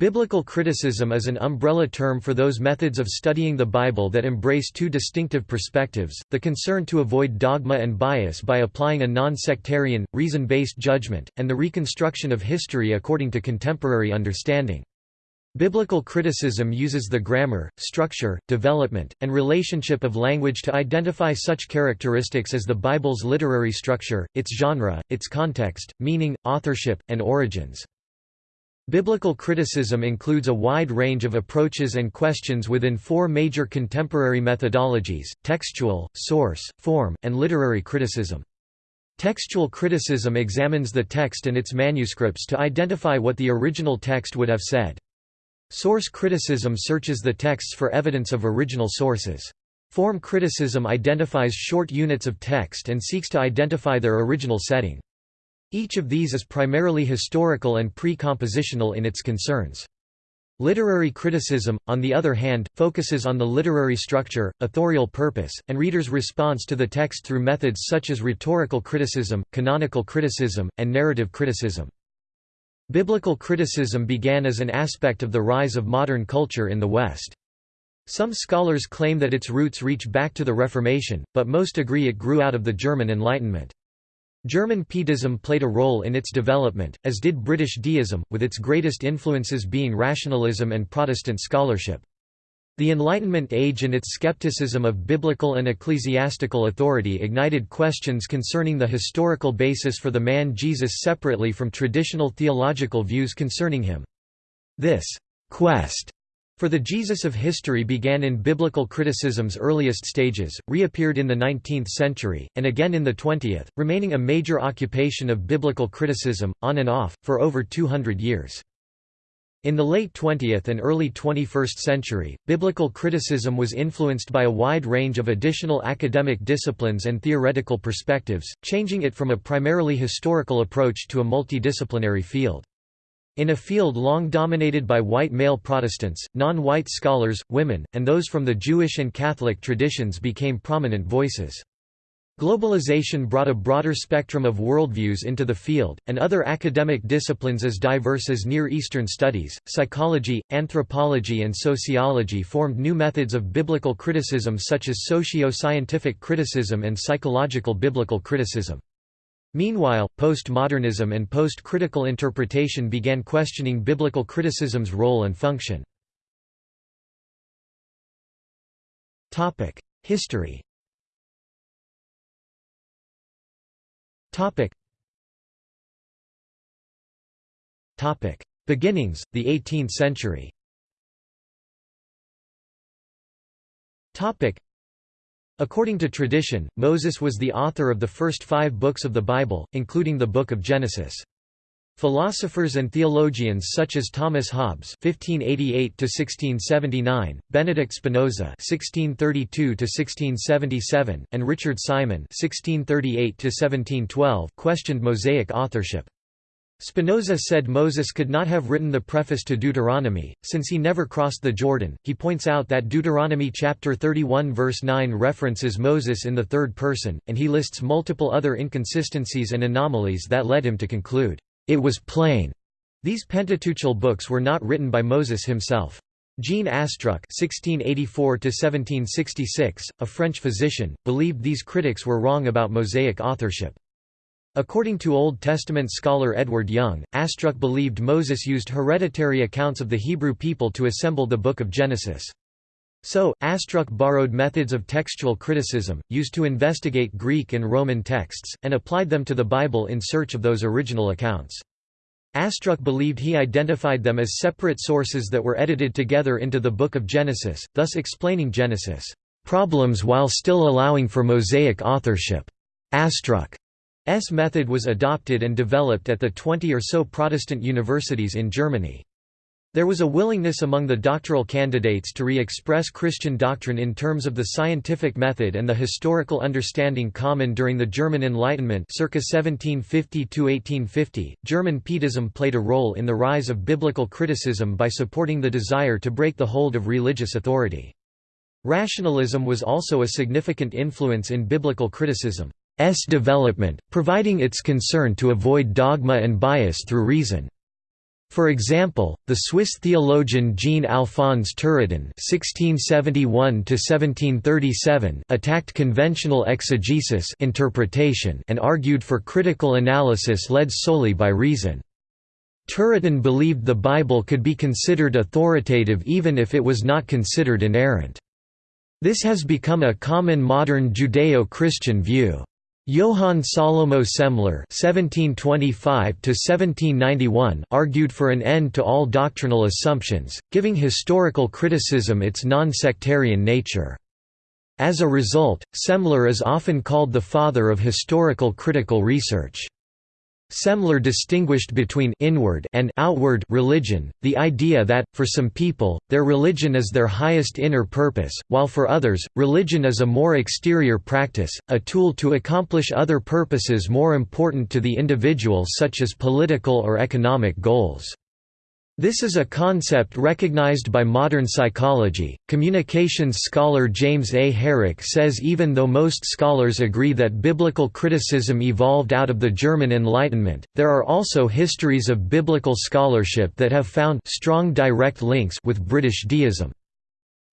Biblical criticism is an umbrella term for those methods of studying the Bible that embrace two distinctive perspectives, the concern to avoid dogma and bias by applying a non-sectarian, reason-based judgment, and the reconstruction of history according to contemporary understanding. Biblical criticism uses the grammar, structure, development, and relationship of language to identify such characteristics as the Bible's literary structure, its genre, its context, meaning, authorship, and origins. Biblical criticism includes a wide range of approaches and questions within four major contemporary methodologies, textual, source, form, and literary criticism. Textual criticism examines the text and its manuscripts to identify what the original text would have said. Source criticism searches the texts for evidence of original sources. Form criticism identifies short units of text and seeks to identify their original setting. Each of these is primarily historical and pre-compositional in its concerns. Literary criticism, on the other hand, focuses on the literary structure, authorial purpose, and readers' response to the text through methods such as rhetorical criticism, canonical criticism, and narrative criticism. Biblical criticism began as an aspect of the rise of modern culture in the West. Some scholars claim that its roots reach back to the Reformation, but most agree it grew out of the German Enlightenment. German Pietism played a role in its development, as did British deism, with its greatest influences being rationalism and Protestant scholarship. The Enlightenment age and its skepticism of biblical and ecclesiastical authority ignited questions concerning the historical basis for the man Jesus separately from traditional theological views concerning him. This quest for the Jesus of history began in biblical criticism's earliest stages, reappeared in the 19th century, and again in the 20th, remaining a major occupation of biblical criticism, on and off, for over 200 years. In the late 20th and early 21st century, biblical criticism was influenced by a wide range of additional academic disciplines and theoretical perspectives, changing it from a primarily historical approach to a multidisciplinary field. In a field long dominated by white male Protestants, non-white scholars, women, and those from the Jewish and Catholic traditions became prominent voices. Globalization brought a broader spectrum of worldviews into the field, and other academic disciplines as diverse as Near Eastern studies, psychology, anthropology and sociology formed new methods of biblical criticism such as socio-scientific criticism and psychological biblical criticism. Meanwhile, postmodernism and post-critical interpretation began questioning biblical criticism's role and function. History Beginnings, the 18th century According to tradition, Moses was the author of the first five books of the Bible, including the Book of Genesis. Philosophers and theologians such as Thomas Hobbes (1588–1679), Benedict Spinoza (1632–1677), and Richard Simon (1638–1712) questioned Mosaic authorship. Spinoza said Moses could not have written the preface to Deuteronomy, since he never crossed the Jordan. He points out that Deuteronomy chapter 31 verse 9 references Moses in the third person, and he lists multiple other inconsistencies and anomalies that led him to conclude, "...it was plain." These Pentateuchal books were not written by Moses himself. Jean Astruc (1684–1766), a French physician, believed these critics were wrong about Mosaic authorship. According to Old Testament scholar Edward Young, Astruc believed Moses used hereditary accounts of the Hebrew people to assemble the Book of Genesis. So, Astruc borrowed methods of textual criticism, used to investigate Greek and Roman texts, and applied them to the Bible in search of those original accounts. Astruc believed he identified them as separate sources that were edited together into the Book of Genesis, thus explaining Genesis' problems while still allowing for Mosaic authorship. Astruc S method was adopted and developed at the 20 or so Protestant universities in Germany. There was a willingness among the doctoral candidates to re-express Christian doctrine in terms of the scientific method and the historical understanding common during the German Enlightenment circa 1750–1850. German Pietism played a role in the rise of biblical criticism by supporting the desire to break the hold of religious authority. Rationalism was also a significant influence in biblical criticism. S development, providing its concern to avoid dogma and bias through reason. For example, the Swiss theologian Jean-Alphonse Turretin (1671–1737) attacked conventional exegesis interpretation and argued for critical analysis led solely by reason. Turretin believed the Bible could be considered authoritative even if it was not considered inerrant. This has become a common modern Judeo-Christian view. Johann Salomo Semler (1725–1791) argued for an end to all doctrinal assumptions, giving historical criticism its non-sectarian nature. As a result, Semler is often called the father of historical critical research. Semler distinguished between inward and outward religion, the idea that, for some people, their religion is their highest inner purpose, while for others, religion is a more exterior practice, a tool to accomplish other purposes more important to the individual such as political or economic goals. This is a concept recognized by modern psychology. Communications scholar James A. Herrick says even though most scholars agree that biblical criticism evolved out of the German Enlightenment, there are also histories of biblical scholarship that have found strong direct links with British deism.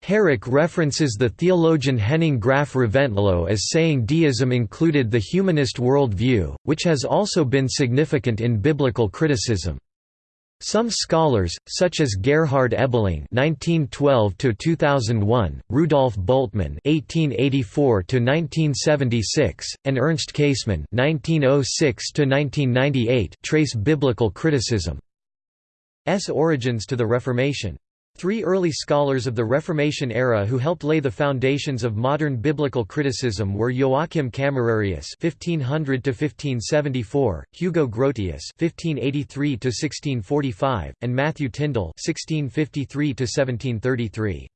Herrick references the theologian Henning Graf Reventlow as saying deism included the humanist worldview, which has also been significant in biblical criticism. Some scholars, such as Gerhard Ebeling (1912–2001), Rudolf Bultmann (1884–1976), and Ernst Käsemann (1906–1998), trace biblical criticism's origins to the Reformation. Three early scholars of the Reformation era who helped lay the foundations of modern biblical criticism were Joachim Camerarius (1500–1574), Hugo Grotius (1583–1645), and Matthew Tindal (1653–1733).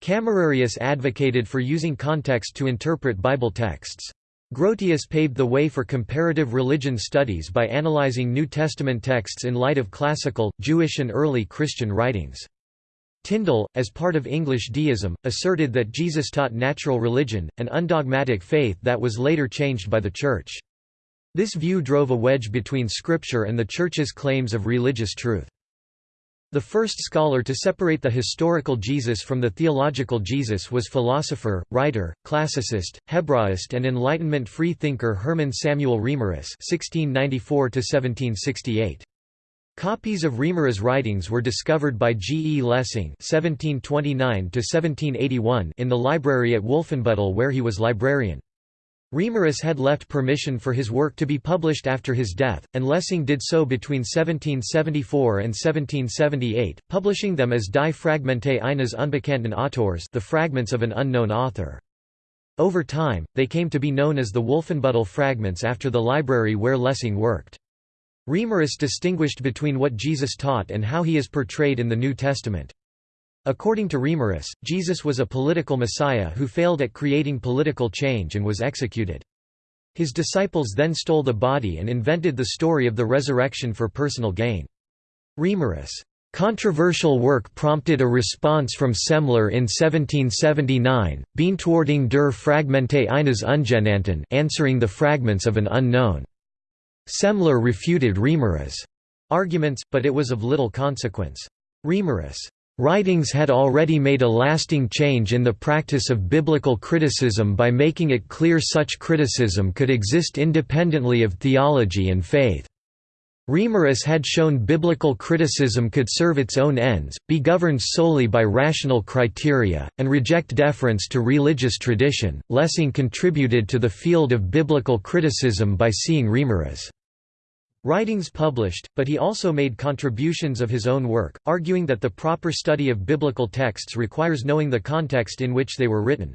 Camerarius advocated for using context to interpret Bible texts. Grotius paved the way for comparative religion studies by analyzing New Testament texts in light of classical, Jewish and early Christian writings. Tindal, as part of English deism, asserted that Jesus taught natural religion, an undogmatic faith that was later changed by the Church. This view drove a wedge between Scripture and the Church's claims of religious truth. The first scholar to separate the historical Jesus from the theological Jesus was philosopher, writer, classicist, Hebraist and Enlightenment free thinker Hermann Samuel Reimarus (1694–1768). Copies of Reimarus' writings were discovered by G. E. Lessing (1729–1781) in the library at Wolfenbüttel, where he was librarian. Reimarus had left permission for his work to be published after his death, and Lessing did so between 1774 and 1778, publishing them as Die Fragmente eines unbekannten Autors the fragments of an unknown author. Over time, they came to be known as the Wolfenbüttel fragments after the library where Lessing worked. Reimarus distinguished between what Jesus taught and how he is portrayed in the New Testament. According to Reimarus, Jesus was a political messiah who failed at creating political change and was executed. His disciples then stole the body and invented the story of the resurrection for personal gain. Reimarus' controversial work prompted a response from Semler in 1779, Beantwortung der Fragmente eines Ungenannten answering the fragments of an unknown. Semler refuted Reimarus' arguments, but it was of little consequence. Reimarus' writings had already made a lasting change in the practice of biblical criticism by making it clear such criticism could exist independently of theology and faith. Reimarus had shown biblical criticism could serve its own ends, be governed solely by rational criteria, and reject deference to religious tradition. Lessing contributed to the field of biblical criticism by seeing Reimarus' writings published, but he also made contributions of his own work, arguing that the proper study of biblical texts requires knowing the context in which they were written.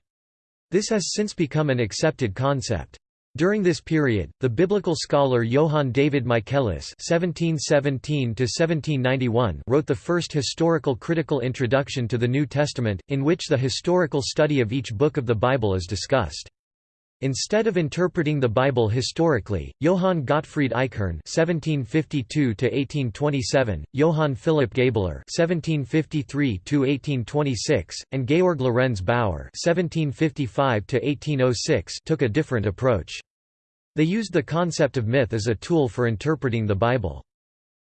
This has since become an accepted concept. During this period, the biblical scholar Johann David Michaelis (1717–1791) wrote the first historical critical introduction to the New Testament, in which the historical study of each book of the Bible is discussed. Instead of interpreting the Bible historically, Johann Gottfried Eichhorn (1752–1827), Johann Philipp Gabler (1753–1826), and Georg Lorenz Bauer (1755–1806) took a different approach. They used the concept of myth as a tool for interpreting the Bible.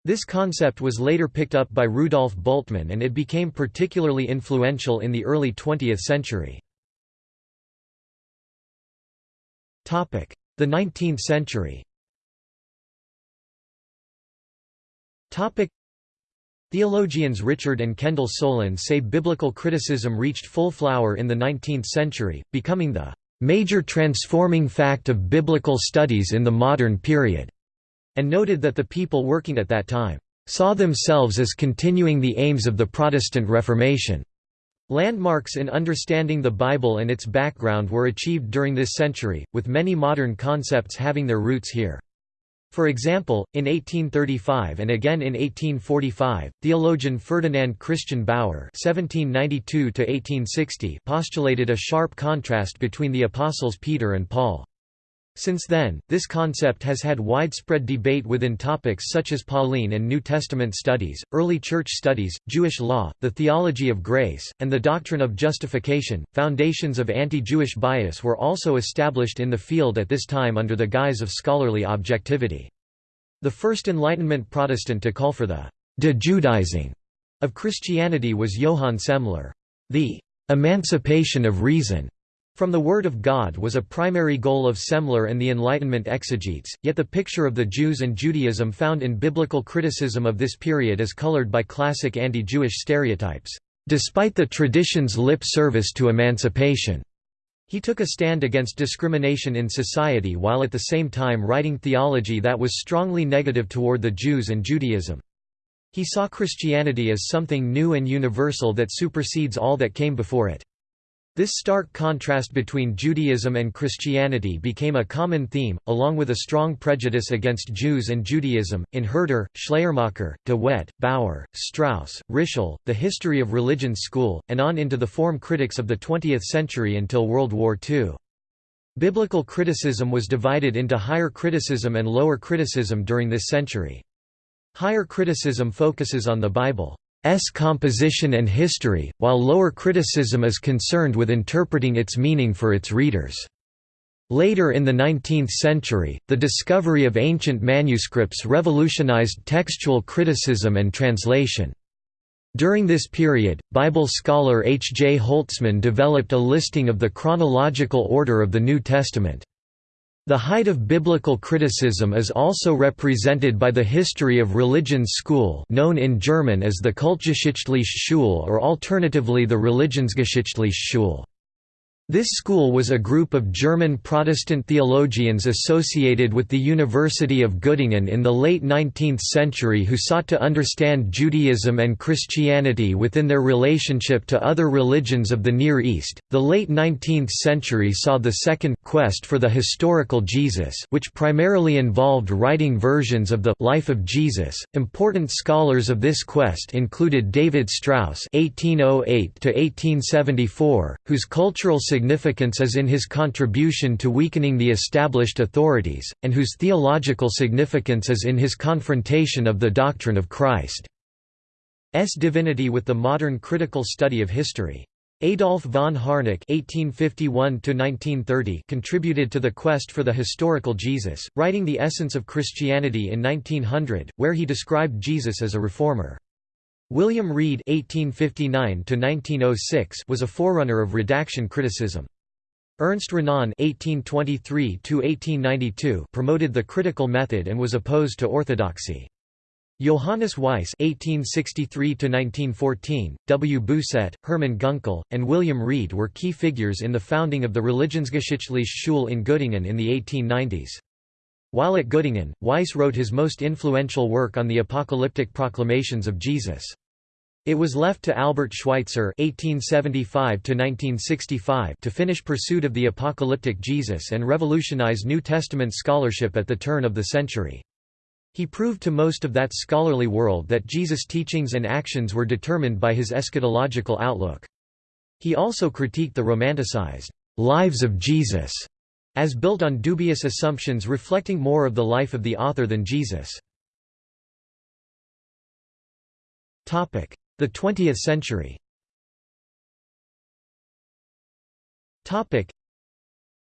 This concept was later picked up by Rudolf Bultmann and it became particularly influential in the early 20th century. The 19th century. Theologians Richard and Kendall Soulen say biblical criticism reached full flower in the 19th century, becoming the major transforming fact of biblical studies in the modern period, and noted that the people working at that time saw themselves as continuing the aims of the Protestant Reformation. Landmarks in understanding the Bible and its background were achieved during this century, with many modern concepts having their roots here. For example, in 1835 and again in 1845, theologian Ferdinand Christian Baur (1792–1860) postulated a sharp contrast between the apostles Peter and Paul. Since then, this concept has had widespread debate within topics such as Pauline and New Testament studies, early church studies, Jewish law, the theology of grace, and the doctrine of justification. Foundations of anti Jewish bias were also established in the field at this time under the guise of scholarly objectivity. The first Enlightenment Protestant to call for the de-Judaizing of Christianity was Johann Semler. The emancipation of reason from the Word of God was a primary goal of Semler and the Enlightenment exegetes, yet the picture of the Jews and Judaism found in biblical criticism of this period is colored by classic anti-Jewish stereotypes. Despite the tradition's lip service to emancipation, he took a stand against discrimination in society while at the same time writing theology that was strongly negative toward the Jews and Judaism. He saw Christianity as something new and universal that supersedes all that came before it. This stark contrast between Judaism and Christianity became a common theme, along with a strong prejudice against Jews and Judaism, in Herder, Schleiermacher, de Wette, Baur, Strauss, Ritschl, The History of Religion School, and on into the form critics of the 20th century until World War II. Biblical criticism was divided into higher criticism and lower criticism during this century. Higher criticism focuses on the Bible. S composition and history, while lower criticism is concerned with interpreting its meaning for its readers. Later in the 19th century, the discovery of ancient manuscripts revolutionized textual criticism and translation. During this period, Bible scholar H. J. Holtzmann developed a listing of the chronological order of the New Testament. The height of biblical criticism is also represented by the History of Religion school known in German as the Kultgeschichtliche Schule or alternatively the Religionsgeschichtliche Schule. This school was a group of German Protestant theologians associated with the University of Göttingen in the late 19th century who sought to understand Judaism and Christianity within their relationship to other religions of the Near East. The late 19th century saw the second quest for the historical Jesus, which primarily involved writing versions of the life of Jesus. Important scholars of this quest included David Strauss (1808–1874), whose cultural significance significance is in his contribution to weakening the established authorities, and whose theological significance is in his confrontation of the doctrine of Christ's divinity with the modern critical study of history. Adolf von Harnack (1851–1930) contributed to the quest for the historical Jesus, writing *The Essence of Christianity* in 1900, where he described Jesus as a reformer. William Wrede (1859–1906) was a forerunner of redaction criticism. Ernst Renan (1823–1892) promoted the critical method and was opposed to orthodoxy. Johannes Weiss (1863–1914), W. Bousset, Hermann Gunkel, and William Wrede were key figures in the founding of the Religionsgeschichtliche Schule in Göttingen in the 1890s. While at Göttingen, Weiss wrote his most influential work on the apocalyptic proclamations of Jesus. It was left to Albert Schweitzer (1875–1965) to finish pursuit of the apocalyptic Jesus and revolutionize New Testament scholarship at the turn of the century. He proved to most of that scholarly world that Jesus' teachings and actions were determined by his eschatological outlook. He also critiqued the romanticized lives of Jesus as built on dubious assumptions reflecting more of the life of the author than Jesus. The 20th century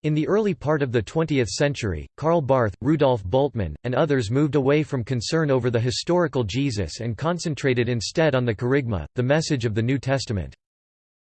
In the early part of the 20th century, Karl Barth, Rudolf Bultmann, and others moved away from concern over the historical Jesus and concentrated instead on the kerygma, the message of the New Testament.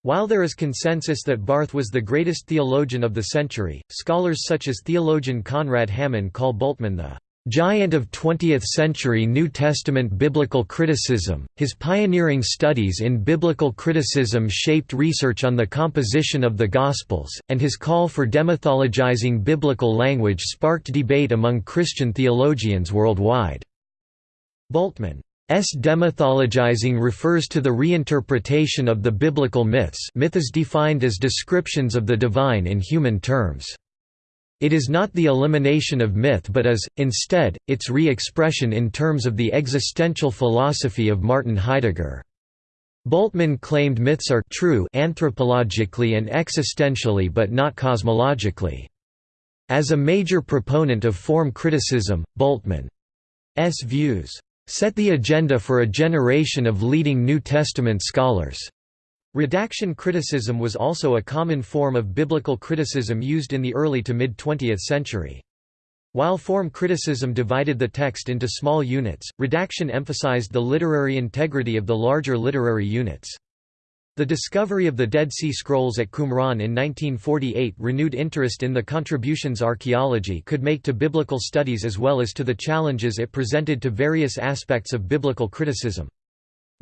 While there is consensus that Barth was the greatest theologian of the century, scholars such as theologian Konrad Hammann call Bultmann the giant of 20th-century New Testament biblical criticism, his pioneering studies in biblical criticism shaped research on the composition of the Gospels, and his call for demythologizing biblical language sparked debate among Christian theologians worldwide. Bultmann's demythologizing refers to the reinterpretation of the biblical myths myth is defined as descriptions of the divine in human terms. It is not the elimination of myth but is, instead, its re-expression in terms of the existential philosophy of Martin Heidegger. Bultmann claimed myths are true anthropologically and existentially but not cosmologically. As a major proponent of form criticism, Bultmann's views set the agenda for a generation of leading New Testament scholars. Redaction criticism was also a common form of biblical criticism used in the early to mid-20th century. While form criticism divided the text into small units, redaction emphasized the literary integrity of the larger literary units. The discovery of the Dead Sea Scrolls at Qumran in 1948 renewed interest in the contributions archaeology could make to biblical studies as well as to the challenges it presented to various aspects of biblical criticism.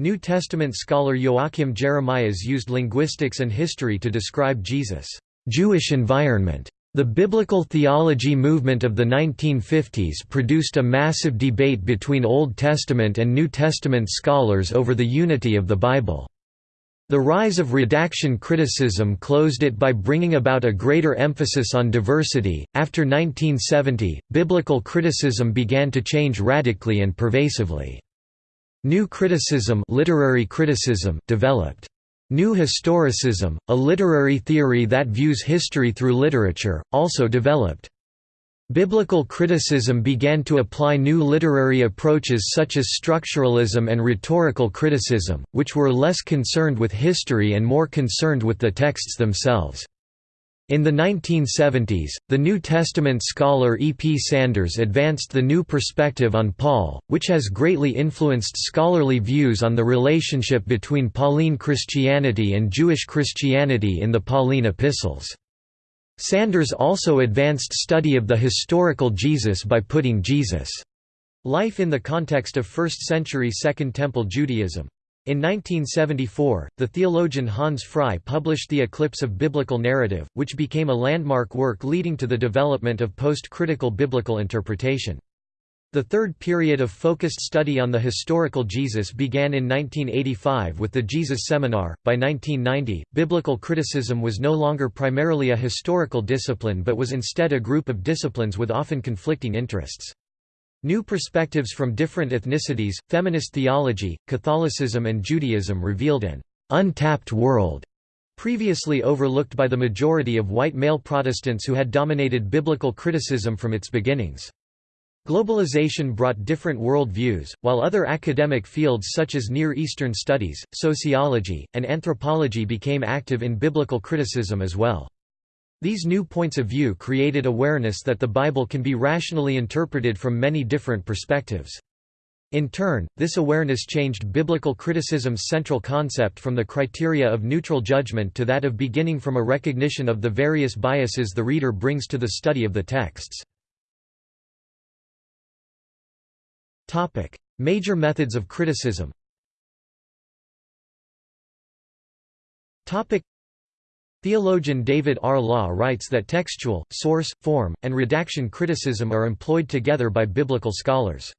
New Testament scholar Joachim Jeremias used linguistics and history to describe Jesus' Jewish environment. The biblical theology movement of the 1950s produced a massive debate between Old Testament and New Testament scholars over the unity of the Bible. The rise of redaction criticism closed it by bringing about a greater emphasis on diversity. After 1970, biblical criticism began to change radically and pervasively. New criticism, literary criticism developed. New historicism, a literary theory that views history through literature, also developed. Biblical criticism began to apply new literary approaches such as structuralism and rhetorical criticism, which were less concerned with history and more concerned with the texts themselves. In the 1970s, the New Testament scholar E. P. Sanders advanced the new perspective on Paul, which has greatly influenced scholarly views on the relationship between Pauline Christianity and Jewish Christianity in the Pauline epistles. Sanders also advanced study of the historical Jesus by putting Jesus' life in the context of 1st-century Second Temple Judaism. In 1974, the theologian Hans Frei published The Eclipse of Biblical Narrative, which became a landmark work leading to the development of post-critical biblical interpretation. The third period of focused study on the historical Jesus began in 1985 with the Jesus Seminar. By 1990, biblical criticism was no longer primarily a historical discipline but was instead a group of disciplines with often conflicting interests. New perspectives from different ethnicities, feminist theology, Catholicism and Judaism revealed an «untapped world» previously overlooked by the majority of white male Protestants who had dominated biblical criticism from its beginnings. Globalization brought different world views, while other academic fields such as Near Eastern studies, sociology, and anthropology became active in biblical criticism as well. These new points of view created awareness that the Bible can be rationally interpreted from many different perspectives. In turn, this awareness changed biblical criticism's central concept from the criteria of neutral judgment to that of beginning from a recognition of the various biases the reader brings to the study of the texts. Major methods of criticism Theologian David R. Law writes that textual, source, form, and redaction criticism are employed together by biblical scholars.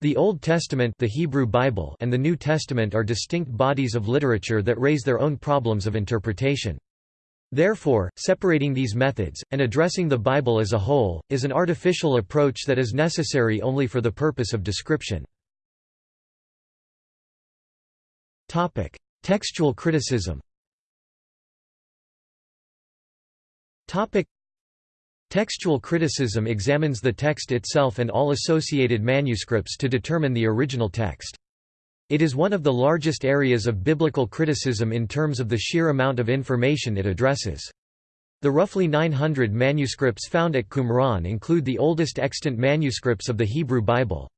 The Old Testament the Hebrew Bible and the New Testament are distinct bodies of literature that raise their own problems of interpretation. Therefore, separating these methods, and addressing the Bible as a whole, is an artificial approach that is necessary only for the purpose of description. Textual criticism Topic Textual criticism examines the text itself and all associated manuscripts to determine the original text. It is one of the largest areas of biblical criticism in terms of the sheer amount of information it addresses. The roughly 900 manuscripts found at Qumran include the oldest extant manuscripts of the Hebrew Bible.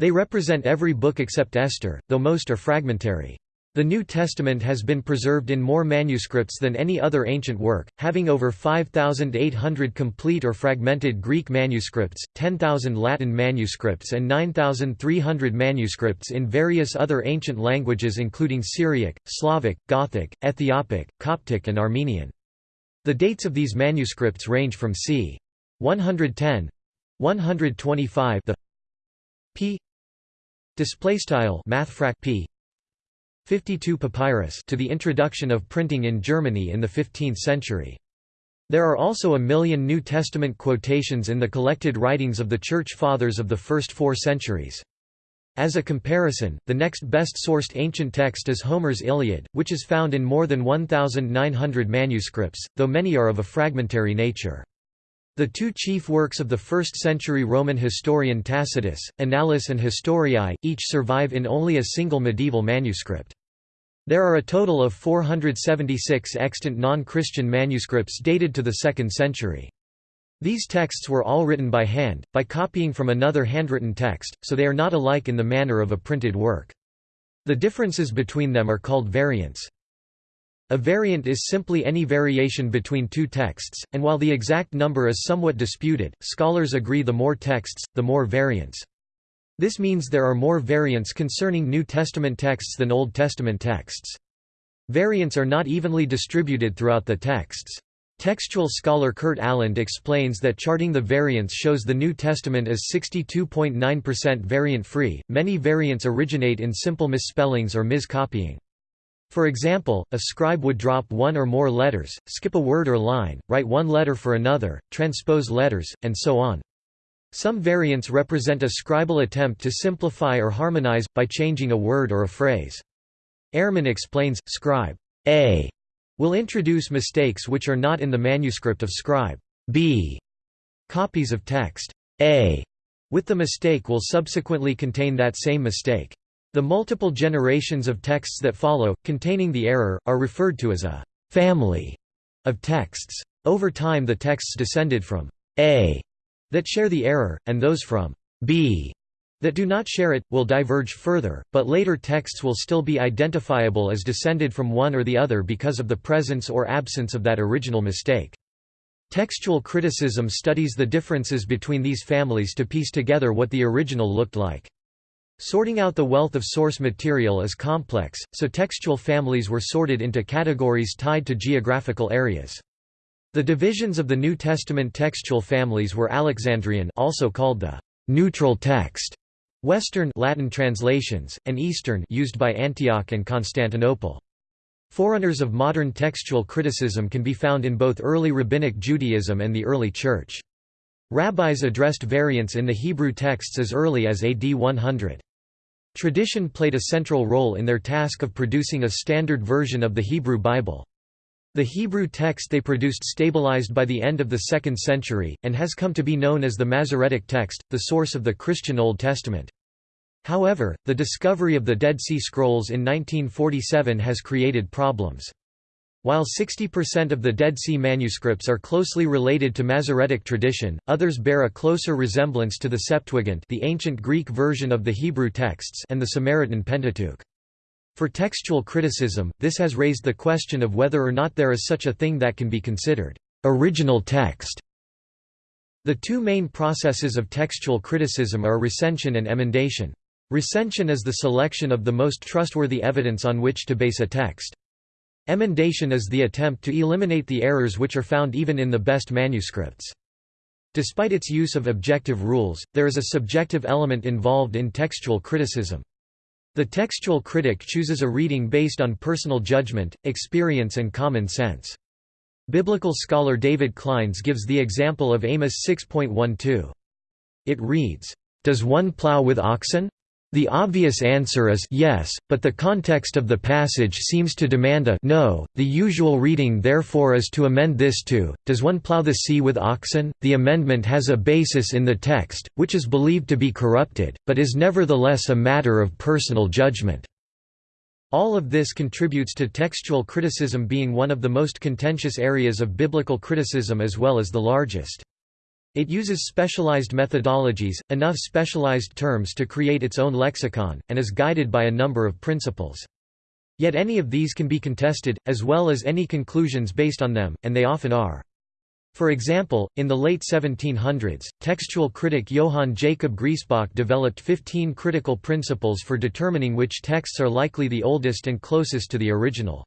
They represent every book except Esther, though most are fragmentary. The New Testament has been preserved in more manuscripts than any other ancient work, having over 5,800 complete or fragmented Greek manuscripts, 10,000 Latin manuscripts and 9,300 manuscripts in various other ancient languages including Syriac, Slavic, Gothic, Ethiopic, Coptic and Armenian. The dates of these manuscripts range from c. 110 125 the p display style mathfrak p 52 papyrus to the introduction of printing in Germany in the 15th century. There are also a million New Testament quotations in the collected writings of the Church Fathers of the first four centuries. As a comparison, the next best-sourced ancient text is Homer's Iliad, which is found in more than 1,900 manuscripts, though many are of a fragmentary nature. The two chief works of the 1st-century Roman historian Tacitus, Annales and Historiae, each survive in only a single medieval manuscript. There are a total of 476 extant non-Christian manuscripts dated to the 2nd century. These texts were all written by hand, by copying from another handwritten text, so they are not alike in the manner of a printed work. The differences between them are called variants. A variant is simply any variation between two texts, and while the exact number is somewhat disputed, scholars agree the more texts, the more variants. This means there are more variants concerning New Testament texts than Old Testament texts. Variants are not evenly distributed throughout the texts. Textual scholar Kurt Aland explains that charting the variants shows the New Testament is 62.9% variant-free. Many variants originate in simple misspellings or miscopying. For example, a scribe would drop one or more letters, skip a word or line, write one letter for another, transpose letters, and so on. Some variants represent a scribal attempt to simplify or harmonize, by changing a word or a phrase. Ehrman explains, scribe A will introduce mistakes which are not in the manuscript of scribe B. Copies of text A with the mistake will subsequently contain that same mistake. The multiple generations of texts that follow, containing the error, are referred to as a «family» of texts. Over time the texts descended from «A» that share the error, and those from «B» that do not share it, will diverge further, but later texts will still be identifiable as descended from one or the other because of the presence or absence of that original mistake. Textual criticism studies the differences between these families to piece together what the original looked like. Sorting out the wealth of source material is complex, so textual families were sorted into categories tied to geographical areas. The divisions of the New Testament textual families were Alexandrian also called the neutral text, Western Latin translations, and Eastern used by Antioch and Constantinople. Forerunners of modern textual criticism can be found in both early Rabbinic Judaism and the early Church. Rabbis addressed variants in the Hebrew texts as early as AD 100. Tradition played a central role in their task of producing a standard version of the Hebrew Bible. The Hebrew text they produced stabilized by the end of the 2nd century, and has come to be known as the Masoretic text, the source of the Christian Old Testament. However, the discovery of the Dead Sea Scrolls in 1947 has created problems. While 60% of the Dead Sea manuscripts are closely related to Masoretic tradition, others bear a closer resemblance to the Septuagint the ancient Greek version of the Hebrew texts and the Samaritan Pentateuch. For textual criticism, this has raised the question of whether or not there is such a thing that can be considered original text. The two main processes of textual criticism are recension and emendation. Recension is the selection of the most trustworthy evidence on which to base a text. Emendation is the attempt to eliminate the errors which are found even in the best manuscripts. Despite its use of objective rules, there is a subjective element involved in textual criticism. The textual critic chooses a reading based on personal judgment, experience and common sense. Biblical scholar David Clines gives the example of Amos 6.12. It reads, "'Does one plow with oxen? The obvious answer is yes, but the context of the passage seems to demand a no. The usual reading therefore is to amend this to, does one plow the sea with oxen? The amendment has a basis in the text, which is believed to be corrupted, but is nevertheless a matter of personal judgment. All of this contributes to textual criticism being one of the most contentious areas of biblical criticism as well as the largest. It uses specialized methodologies, enough specialized terms to create its own lexicon, and is guided by a number of principles. Yet any of these can be contested, as well as any conclusions based on them, and they often are. For example, in the late 1700s, textual critic Johann Jacob Griesbach developed 15 critical principles for determining which texts are likely the oldest and closest to the original.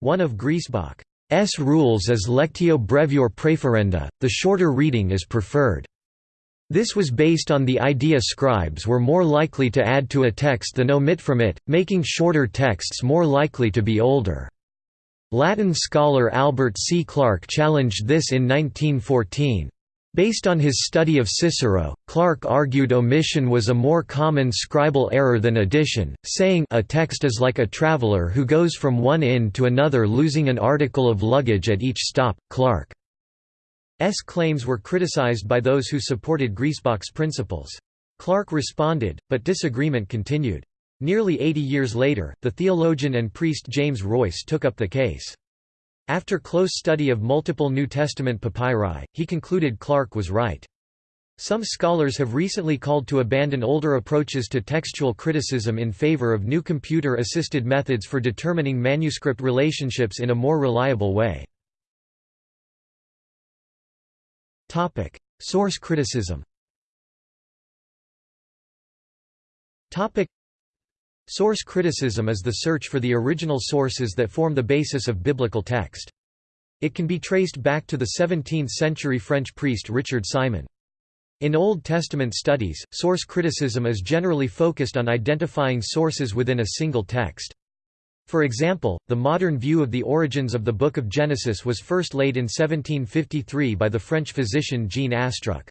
One of Griesbach's rules is lectio brevior preferenda, the shorter reading is preferred. This was based on the idea scribes were more likely to add to a text than omit from it, making shorter texts more likely to be older. Latin scholar Albert C. Clark challenged this in 1914. Based on his study of Cicero, Clark argued omission was a more common scribal error than addition, saying a text is like a traveler who goes from one inn to another losing an article of luggage at each stop. Clark's claims were criticized by those who supported Griesbach's principles. Clark responded, but disagreement continued. Nearly 80 years later, the theologian and priest James Royse took up the case. After close study of multiple New Testament papyri, he concluded Clark was right. Some scholars have recently called to abandon older approaches to textual criticism in favor of new computer-assisted methods for determining manuscript relationships in a more reliable way. Topic: Source criticism Source criticism is the search for the original sources that form the basis of biblical text. It can be traced back to the 17th-century French priest Richard Simon. In Old Testament studies, source criticism is generally focused on identifying sources within a single text. For example, the modern view of the origins of the Book of Genesis was first laid in 1753 by the French physician Jean Astruc.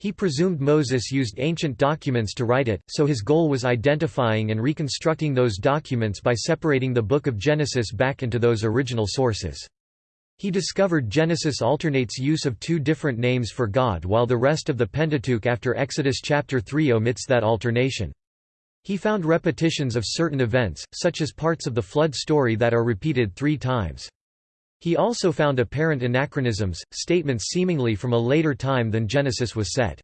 He presumed Moses used ancient documents to write it, so his goal was identifying and reconstructing those documents by separating the Book of Genesis back into those original sources. He discovered Genesis alternates use of two different names for God while the rest of the Pentateuch after Exodus chapter 3 omits that alternation. He found repetitions of certain events, such as parts of the flood story that are repeated three times. He also found apparent anachronisms, statements seemingly from a later time than Genesis was set.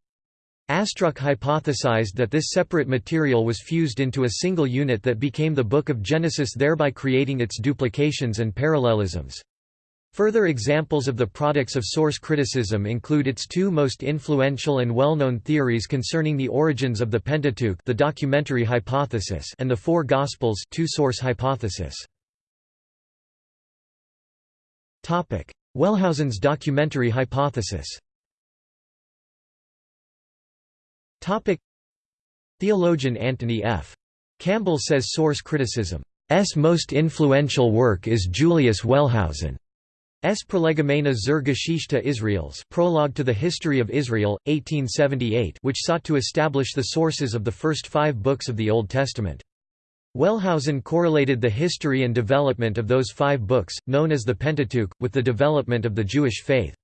Astruc hypothesized that this separate material was fused into a single unit that became the Book of Genesis thereby creating its duplications and parallelisms. Further examples of the products of source criticism include its two most influential and well-known theories concerning the origins of the Pentateuch the documentary hypothesis and the Four Gospels two-source hypothesis. Wellhausen's documentary hypothesis Theologian Anthony F. Campbell says source criticism's most influential work is Julius Wellhausen's Prolegomena zur Geschichte Israels Prologue to the History of Israel, 1878 which sought to establish the sources of the first five books of the Old Testament. Wellhausen correlated the history and development of those five books, known as the Pentateuch, with the development of the Jewish faith.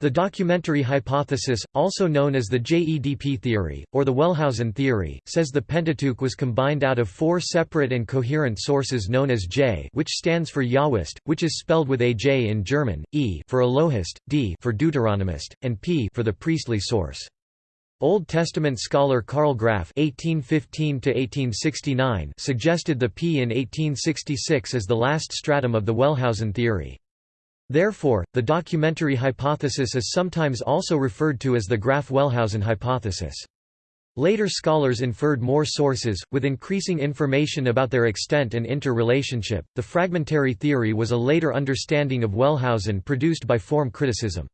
The documentary hypothesis, also known as the JEDP theory, or the Wellhausen theory, says the Pentateuch was combined out of four separate and coherent sources known as J which stands for Yahwist, which is spelled with AJ in German, E for Elohist, D for Deuteronomist, and P for the priestly source. Old Testament scholar Karl Graf (1815–1869) suggested the P in 1866 as the last stratum of the Wellhausen theory. Therefore, the documentary hypothesis is sometimes also referred to as the Graf-Wellhausen hypothesis. Later scholars inferred more sources, with increasing information about their extent and interrelationship. The fragmentary theory was a later understanding of Wellhausen produced by form criticism.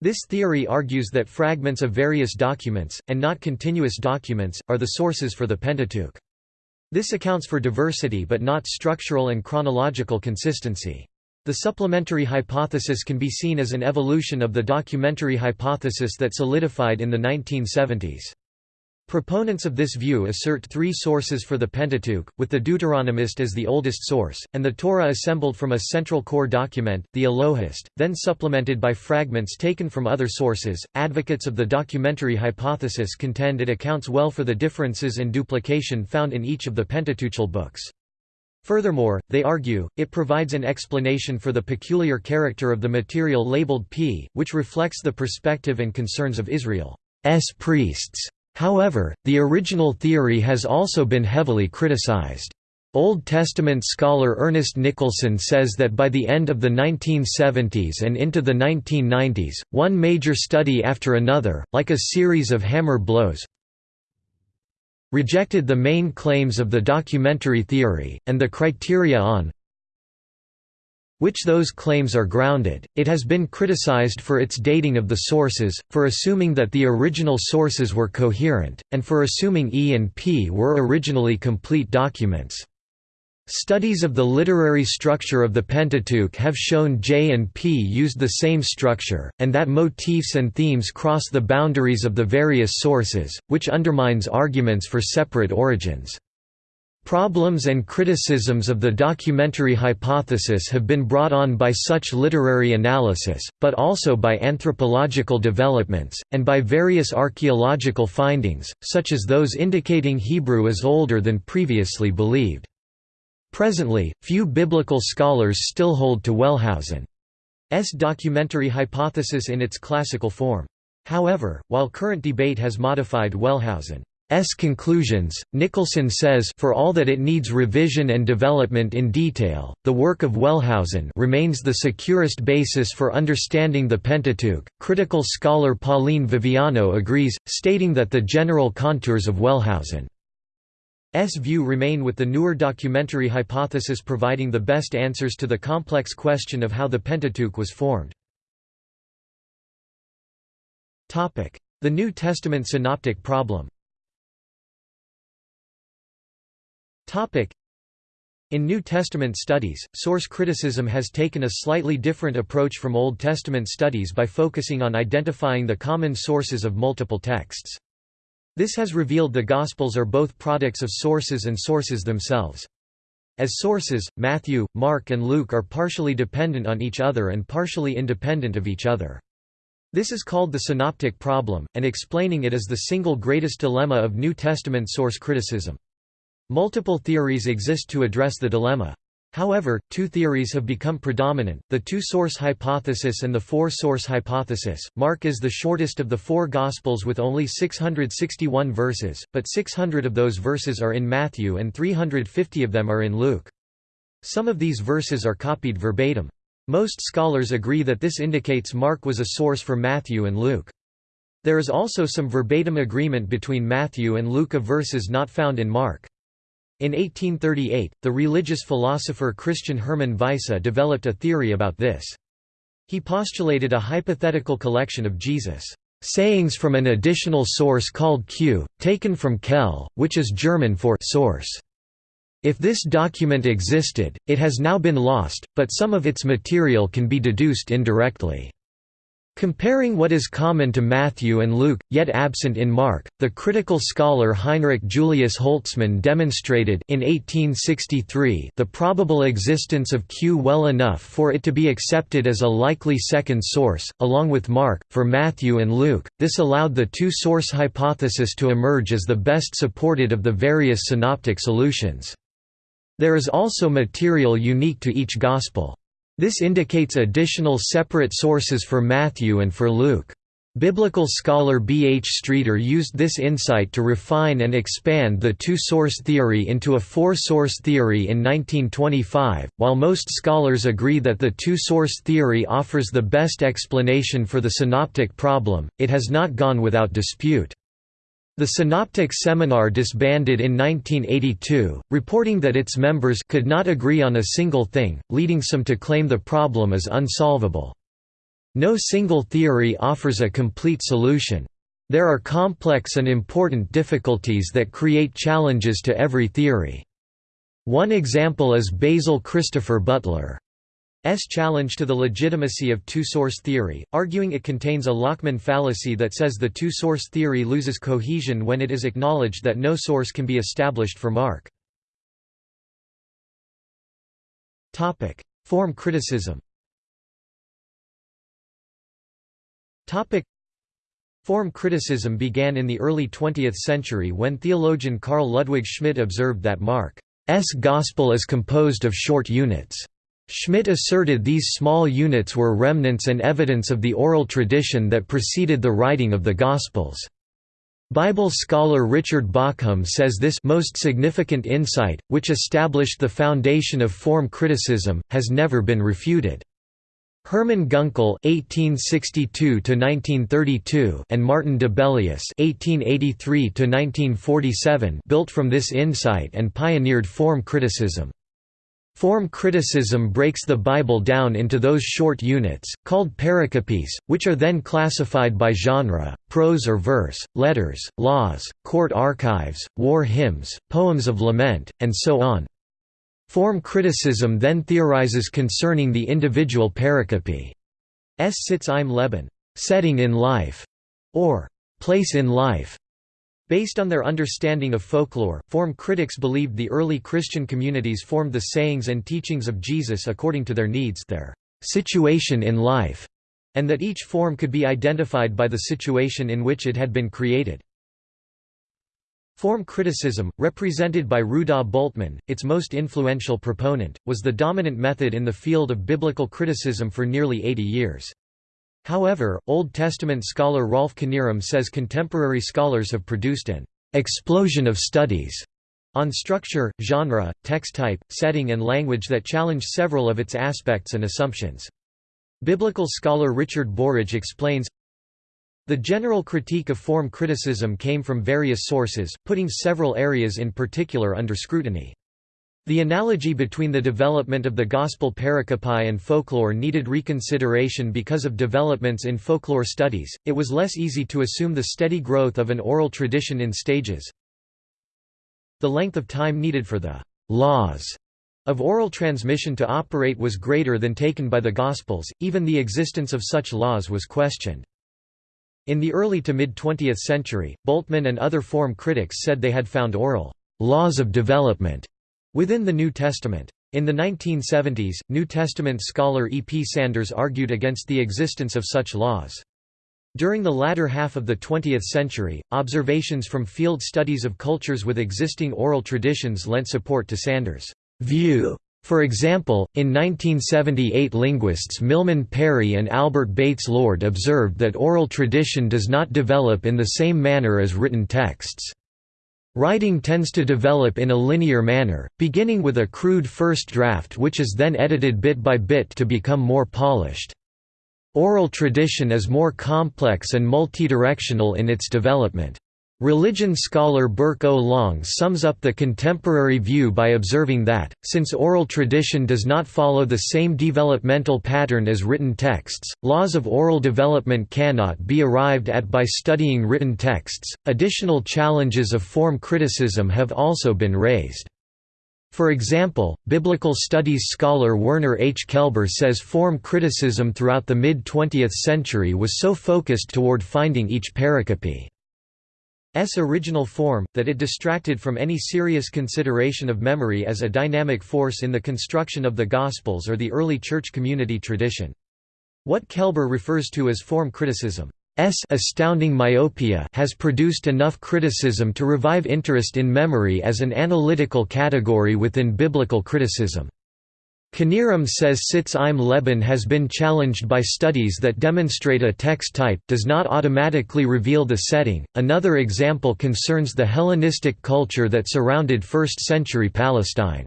This theory argues that fragments of various documents, and not continuous documents, are the sources for the Pentateuch. This accounts for diversity but not structural and chronological consistency. The supplementary hypothesis can be seen as an evolution of the documentary hypothesis that solidified in the 1970s. Proponents of this view assert three sources for the Pentateuch, with the Deuteronomist as the oldest source, and the Torah assembled from a central core document, the Elohist, then supplemented by fragments taken from other sources. Advocates of the documentary hypothesis contend it accounts well for the differences and duplication found in each of the Pentateuchal books. Furthermore, they argue, it provides an explanation for the peculiar character of the material labeled P, which reflects the perspective and concerns of Israel's priests. However, the original theory has also been heavily criticized. Old Testament scholar Ernest Nicholson says that by the end of the 1970s and into the 1990s, one major study after another, like a series of hammer blows, rejected the main claims of the documentary theory, and the criteria on which those claims are grounded. It has been criticized for its dating of the sources, for assuming that the original sources were coherent, and for assuming E and P were originally complete documents. Studies of the literary structure of the Pentateuch have shown J and P used the same structure, and that motifs and themes cross the boundaries of the various sources, which undermines arguments for separate origins. Problems and criticisms of the documentary hypothesis have been brought on by such literary analysis, but also by anthropological developments, and by various archaeological findings, such as those indicating Hebrew is older than previously believed. Presently, few biblical scholars still hold to Wellhausen's documentary hypothesis in its classical form. However, while current debate has modified Wellhausen's conclusions, Nicholson says for all that it needs revision and development in detail, the work of Wellhausen remains the securest basis for understanding the Pentateuch. Critical scholar Pauline Viviano agrees, stating that the general contours of Wellhausen S view remain with the newer documentary hypothesis providing the best answers to the complex question of how the Pentateuch was formed. The New Testament synoptic problem in New Testament studies, source criticism has taken a slightly different approach from Old Testament studies by focusing on identifying the common sources of multiple texts. This has revealed the Gospels are both products of sources and sources themselves. As sources, Matthew, Mark and Luke are partially dependent on each other and partially independent of each other. This is called the synoptic problem, and explaining it is the single greatest dilemma of New Testament source criticism. Multiple theories exist to address the dilemma. However, two theories have become predominant, the two-source hypothesis and the four-source hypothesis. Mark is the shortest of the four Gospels with only 661 verses, but 600 of those verses are in Matthew and 350 of them are in Luke. Some of these verses are copied verbatim. Most scholars agree that this indicates Mark was a source for Matthew and Luke. There is also some verbatim agreement between Matthew and Luke of verses not found in Mark. In 1838, the religious philosopher Christian Hermann Weisse developed a theory about this. He postulated a hypothetical collection of Jesus' sayings from an additional source called Q, taken from Quelle, which is German for source. If this document existed, it has now been lost, but some of its material can be deduced indirectly. Comparing what is common to Matthew and Luke, yet absent in Mark, the critical scholar Heinrich Julius Holtzmann demonstrated in 1863 the probable existence of Q well enough for it to be accepted as a likely second source, along with Mark, for Matthew and Luke. This allowed the two-source hypothesis to emerge as the best supported of the various synoptic solutions. There is also material unique to each Gospel. This indicates additional separate sources for Matthew and for Luke. Biblical scholar B. H. Streeter used this insight to refine and expand the two-source theory into a four-source theory in 1925. While most scholars agree that the two-source theory offers the best explanation for the synoptic problem, it has not gone without dispute. The Synoptic Seminar disbanded in 1982, reporting that its members could not agree on a single thing, leading some to claim the problem is unsolvable. No single theory offers a complete solution. There are complex and important difficulties that create challenges to every theory. One example is Basil Christopher Butler. S challenge to the legitimacy of two-source theory, arguing it contains a Lachmann fallacy that says the two-source theory loses cohesion when it is acknowledged that no source can be established for Mark. Form criticism Form criticism began in the early 20th century when theologian Carl Ludwig Schmidt observed that Mark's gospel is composed of short units. Schmidt asserted these small units were remnants and evidence of the oral tradition that preceded the writing of the Gospels. Bible scholar Richard Bauckham says this most significant insight, which established the foundation of form criticism, has never been refuted. Hermann Gunkel (1862–1932) and Martin Dibelius (1883–1947) built from this insight and pioneered form criticism. Form criticism breaks the Bible down into those short units, called pericopes, which are then classified by genre, prose or verse, letters, laws, court archives, war hymns, poems of lament, and so on. Form criticism then theorizes concerning the individual pericope. S sitz im Leben setting in life", or place in life, Based on their understanding of folklore, form critics believed the early Christian communities formed the sayings and teachings of Jesus according to their needs their situation in life, and that each form could be identified by the situation in which it had been created. Form criticism, represented by Rudolf Bultmann, its most influential proponent, was the dominant method in the field of biblical criticism for nearly 80 years. However, Old Testament scholar Rolf Knierim says contemporary scholars have produced an explosion of studies on structure, genre, text type, setting and language that challenge several of its aspects and assumptions. Biblical scholar Richard Burridge explains, the general critique of form criticism came from various sources, putting several areas in particular under scrutiny. The analogy between the development of the gospel pericope and folklore needed reconsideration because of developments in folklore studies, it was less easy to assume the steady growth of an oral tradition in stages. The length of time needed for the «laws» of oral transmission to operate was greater than taken by the Gospels, even the existence of such laws was questioned. In the early to mid-20th century, Bultmann and other form critics said they had found oral «laws of development» Within the New Testament. In the 1970s, New Testament scholar E. P. Sanders argued against the existence of such laws. During the latter half of the 20th century, observations from field studies of cultures with existing oral traditions lent support to Sanders' view. For example, in 1978 linguists Milman Parry and Albert Bates Lord observed that oral tradition does not develop in the same manner as written texts. Writing tends to develop in a linear manner, beginning with a crude first draft which is then edited bit by bit to become more polished. Oral tradition is more complex and multidirectional in its development. Religion scholar Burke O. Long sums up the contemporary view by observing that, since oral tradition does not follow the same developmental pattern as written texts, laws of oral development cannot be arrived at by studying written texts. Additional challenges of form criticism have also been raised. For example, biblical studies scholar Werner H. Kelber says form criticism throughout the mid-20th century was so focused toward finding each pericope original form, that it distracted from any serious consideration of memory as a dynamic force in the construction of the Gospels or the early church community tradition. What Kelber refers to as form criticism S astounding myopia has produced enough criticism to revive interest in memory as an analytical category within biblical criticism. Knierim says Sitz im Leben has been challenged by studies that demonstrate a text type does not automatically reveal the setting. Another example concerns the Hellenistic culture that surrounded 1st century Palestine.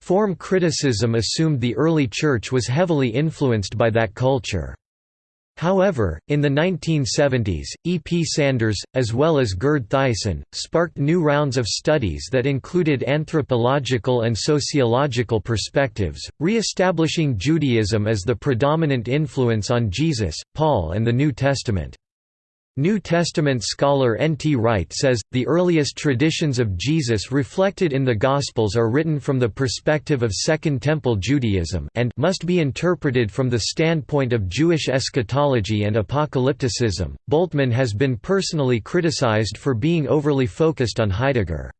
Form criticism assumed the early Church was heavily influenced by that culture. However, in the 1970s, E. P. Sanders, as well as Gerd Theissen, sparked new rounds of studies that included anthropological and sociological perspectives, re-establishing Judaism as the predominant influence on Jesus, Paul and the New Testament. New Testament scholar N. T. Wright says, the earliest traditions of Jesus reflected in the Gospels are written from the perspective of Second Temple Judaism and must be interpreted from the standpoint of Jewish eschatology and apocalypticism. Bultmann has been personally criticized for being overly focused on Heidegger's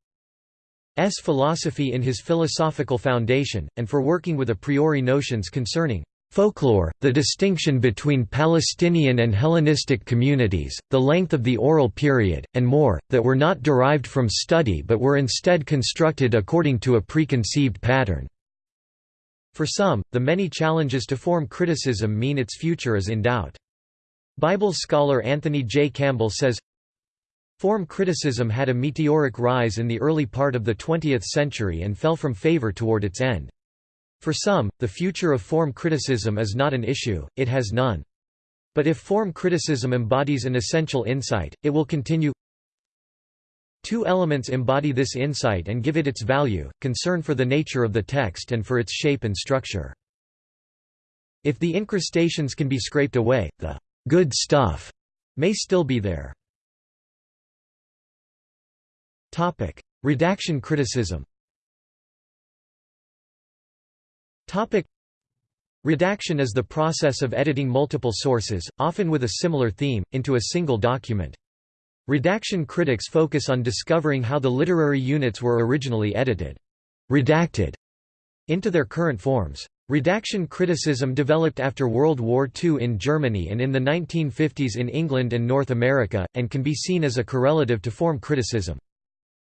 philosophy in his philosophical foundation, and for working with a priori notions concerning Folklore, the distinction between Palestinian and Hellenistic communities, the length of the oral period, and more, that were not derived from study but were instead constructed according to a preconceived pattern. For some, the many challenges to form criticism mean its future is in doubt. Bible scholar Anthony J. Campbell says, Form criticism had a meteoric rise in the early part of the 20th century and fell from favor toward its end. For some, the future of form criticism is not an issue, it has none. But if form criticism embodies an essential insight, it will continue. Two elements embody this insight and give it its value, concern for the nature of the text and for its shape and structure. If the incrustations can be scraped away, the good stuff may still be there. Redaction criticism Redaction is the process of editing multiple sources, often with a similar theme, into a single document. Redaction critics focus on discovering how the literary units were originally edited redacted into their current forms. Redaction criticism developed after World War II in Germany and in the 1950s in England and North America, and can be seen as a correlative to form criticism.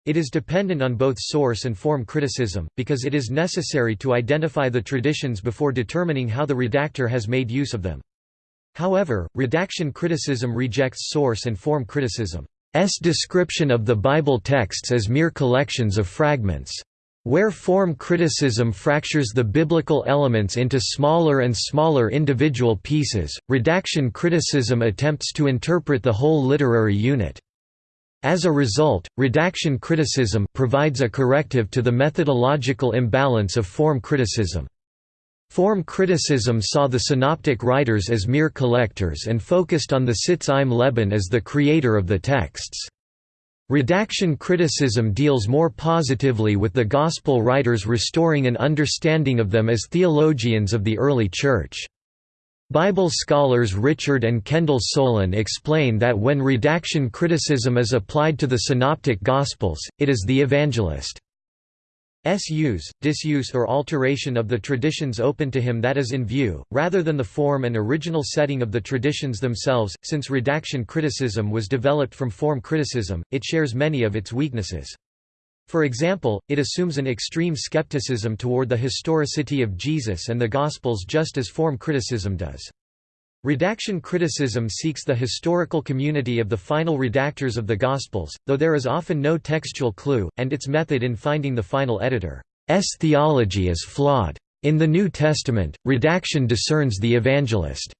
It is dependent on both source and form criticism, because it is necessary to identify the traditions before determining how the redactor has made use of them. However, redaction criticism rejects source and form criticism's description of the Bible texts as mere collections of fragments. Where form criticism fractures the biblical elements into smaller and smaller individual pieces, redaction criticism attempts to interpret the whole literary unit. As a result, redaction criticism provides a corrective to the methodological imbalance of form criticism. Form criticism saw the synoptic writers as mere collectors and focused on the Sitz im Leben as the creator of the texts. Redaction criticism deals more positively with the Gospel writers restoring an understanding of them as theologians of the early Church. Bible scholars Richard and Kendall Soulen explain that when redaction criticism is applied to the Synoptic Gospels, it is the evangelist's use, disuse or alteration of the traditions open to him that is in view, rather than the form and original setting of the traditions themselves. Since redaction criticism was developed from form criticism, it shares many of its weaknesses. For example, it assumes an extreme skepticism toward the historicity of Jesus and the Gospels just as form criticism does. Redaction criticism seeks the historical community of the final redactors of the Gospels, though there is often no textual clue, and its method in finding the final editor's theology is flawed. In the New Testament, redaction discerns the evangelist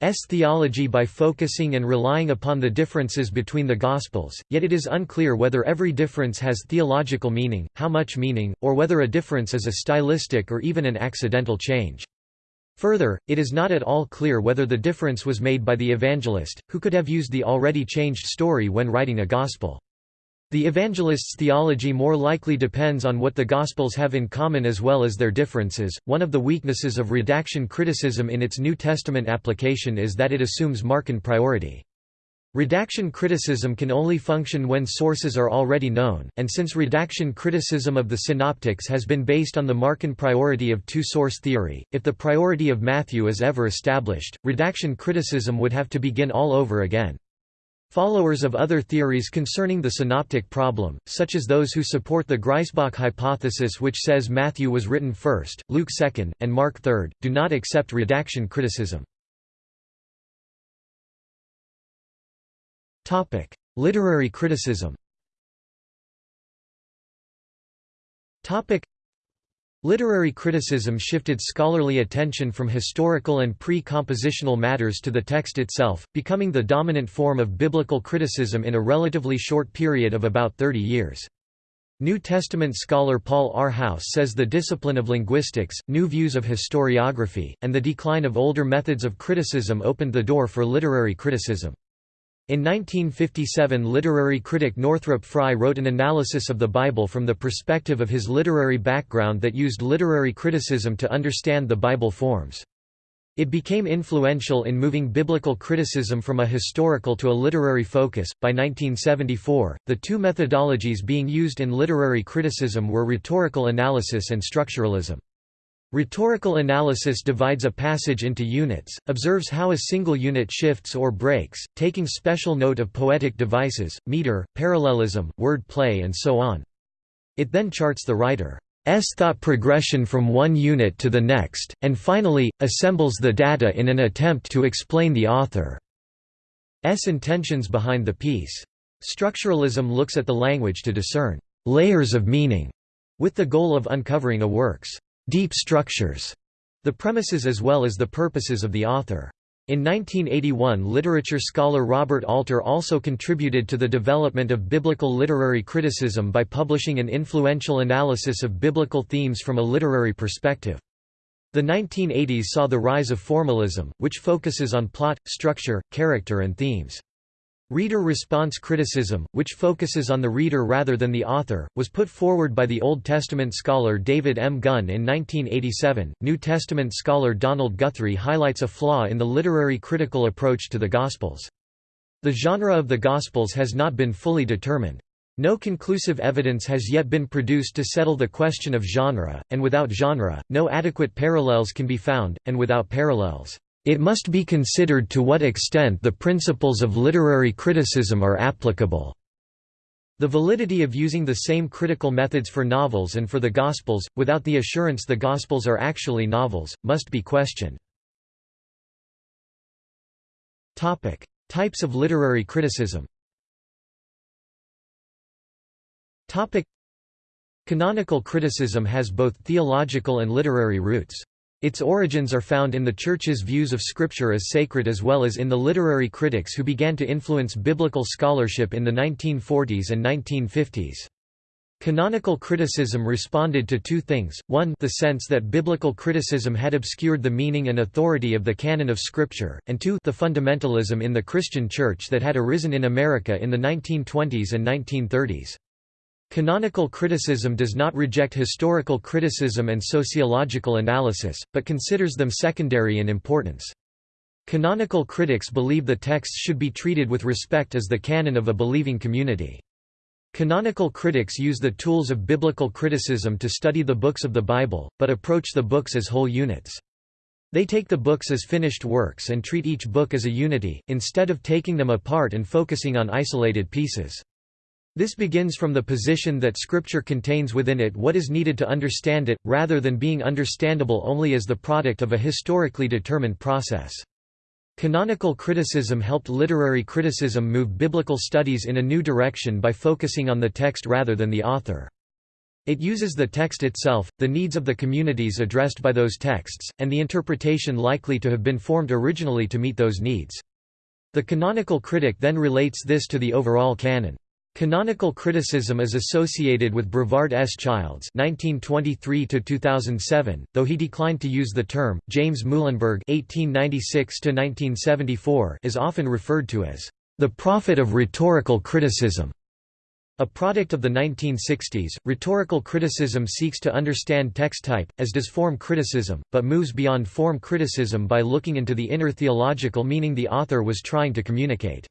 S theology by focusing and relying upon the differences between the Gospels, yet it is unclear whether every difference has theological meaning, how much meaning, or whether a difference is a stylistic or even an accidental change. Further, it is not at all clear whether the difference was made by the evangelist, who could have used the already changed story when writing a Gospel. The evangelist's theology more likely depends on what the Gospels have in common as well as their differences. One of the weaknesses of redaction criticism in its New Testament application is that it assumes Markan priority. Redaction criticism can only function when sources are already known, and since redaction criticism of the synoptics has been based on the Markan priority of two-source theory, if the priority of Matthew is ever established, redaction criticism would have to begin all over again. Followers of other theories concerning the synoptic problem, such as those who support the Griesbach hypothesis which says Matthew was written first, Luke second, and Mark third, do not accept redaction criticism. Literary criticism Literary criticism shifted scholarly attention from historical and pre-compositional matters to the text itself, becoming the dominant form of biblical criticism in a relatively short period of about 30 years. New Testament scholar Paul R. House says the discipline of linguistics, new views of historiography, and the decline of older methods of criticism opened the door for literary criticism. In 1957 literary critic Northrop Frye wrote an analysis of the Bible from the perspective of his literary background that used literary criticism to understand the Bible forms. It became influential in moving biblical criticism from a historical to a literary focus. By 1974, the two methodologies being used in literary criticism were rhetorical analysis and structuralism. Rhetorical analysis divides a passage into units, observes how a single unit shifts or breaks, taking special note of poetic devices, meter, parallelism, word play and so on. It then charts the writer's thought progression from one unit to the next, and finally, assembles the data in an attempt to explain the author's intentions behind the piece. Structuralism looks at the language to discern layers of meaning, with the goal of uncovering a work's deep structures, the premises as well as the purposes of the author. In 1981 literature scholar Robert Alter also contributed to the development of biblical literary criticism by publishing an influential analysis of biblical themes from a literary perspective. The 1980s saw the rise of formalism, which focuses on plot, structure, character and themes. Reader response criticism, which focuses on the reader rather than the author, was put forward by the Old Testament scholar David M. Gunn in 1987. New Testament scholar Donald Guthrie highlights a flaw in the literary critical approach to the Gospels. The genre of the Gospels has not been fully determined. No conclusive evidence has yet been produced to settle the question of genre, and without genre, no adequate parallels can be found, and without parallels, it must be considered to what extent the principles of literary criticism are applicable. The validity of using the same critical methods for novels and for the Gospels, without the assurance the Gospels are actually novels, must be questioned. Types of literary criticism Canonical criticism has both theological and literary roots. Its origins are found in the Church's views of Scripture as sacred as well as in the literary critics who began to influence biblical scholarship in the 1940s and 1950s. Canonical criticism responded to two things, one the sense that biblical criticism had obscured the meaning and authority of the canon of Scripture, and two the fundamentalism in the Christian Church that had arisen in America in the 1920s and 1930s. Canonical criticism does not reject historical criticism and sociological analysis, but considers them secondary in importance. Canonical critics believe the texts should be treated with respect as the canon of a believing community. Canonical critics use the tools of biblical criticism to study the books of the Bible, but approach the books as whole units. They take the books as finished works and treat each book as a unity, instead of taking them apart and focusing on isolated pieces. This begins from the position that Scripture contains within it what is needed to understand it, rather than being understandable only as the product of a historically determined process. Canonical criticism helped literary criticism move biblical studies in a new direction by focusing on the text rather than the author. It uses the text itself, the needs of the communities addressed by those texts, and the interpretation likely to have been formed originally to meet those needs. The canonical critic then relates this to the overall canon. Canonical criticism is associated with Brevard S. Childs (1923–2007), though he declined to use the term. James Muilenburg (1896–1974) is often referred to as the prophet of rhetorical criticism. A product of the 1960s, rhetorical criticism seeks to understand text type, as does form criticism, but moves beyond form criticism by looking into the inner theological meaning the author was trying to communicate.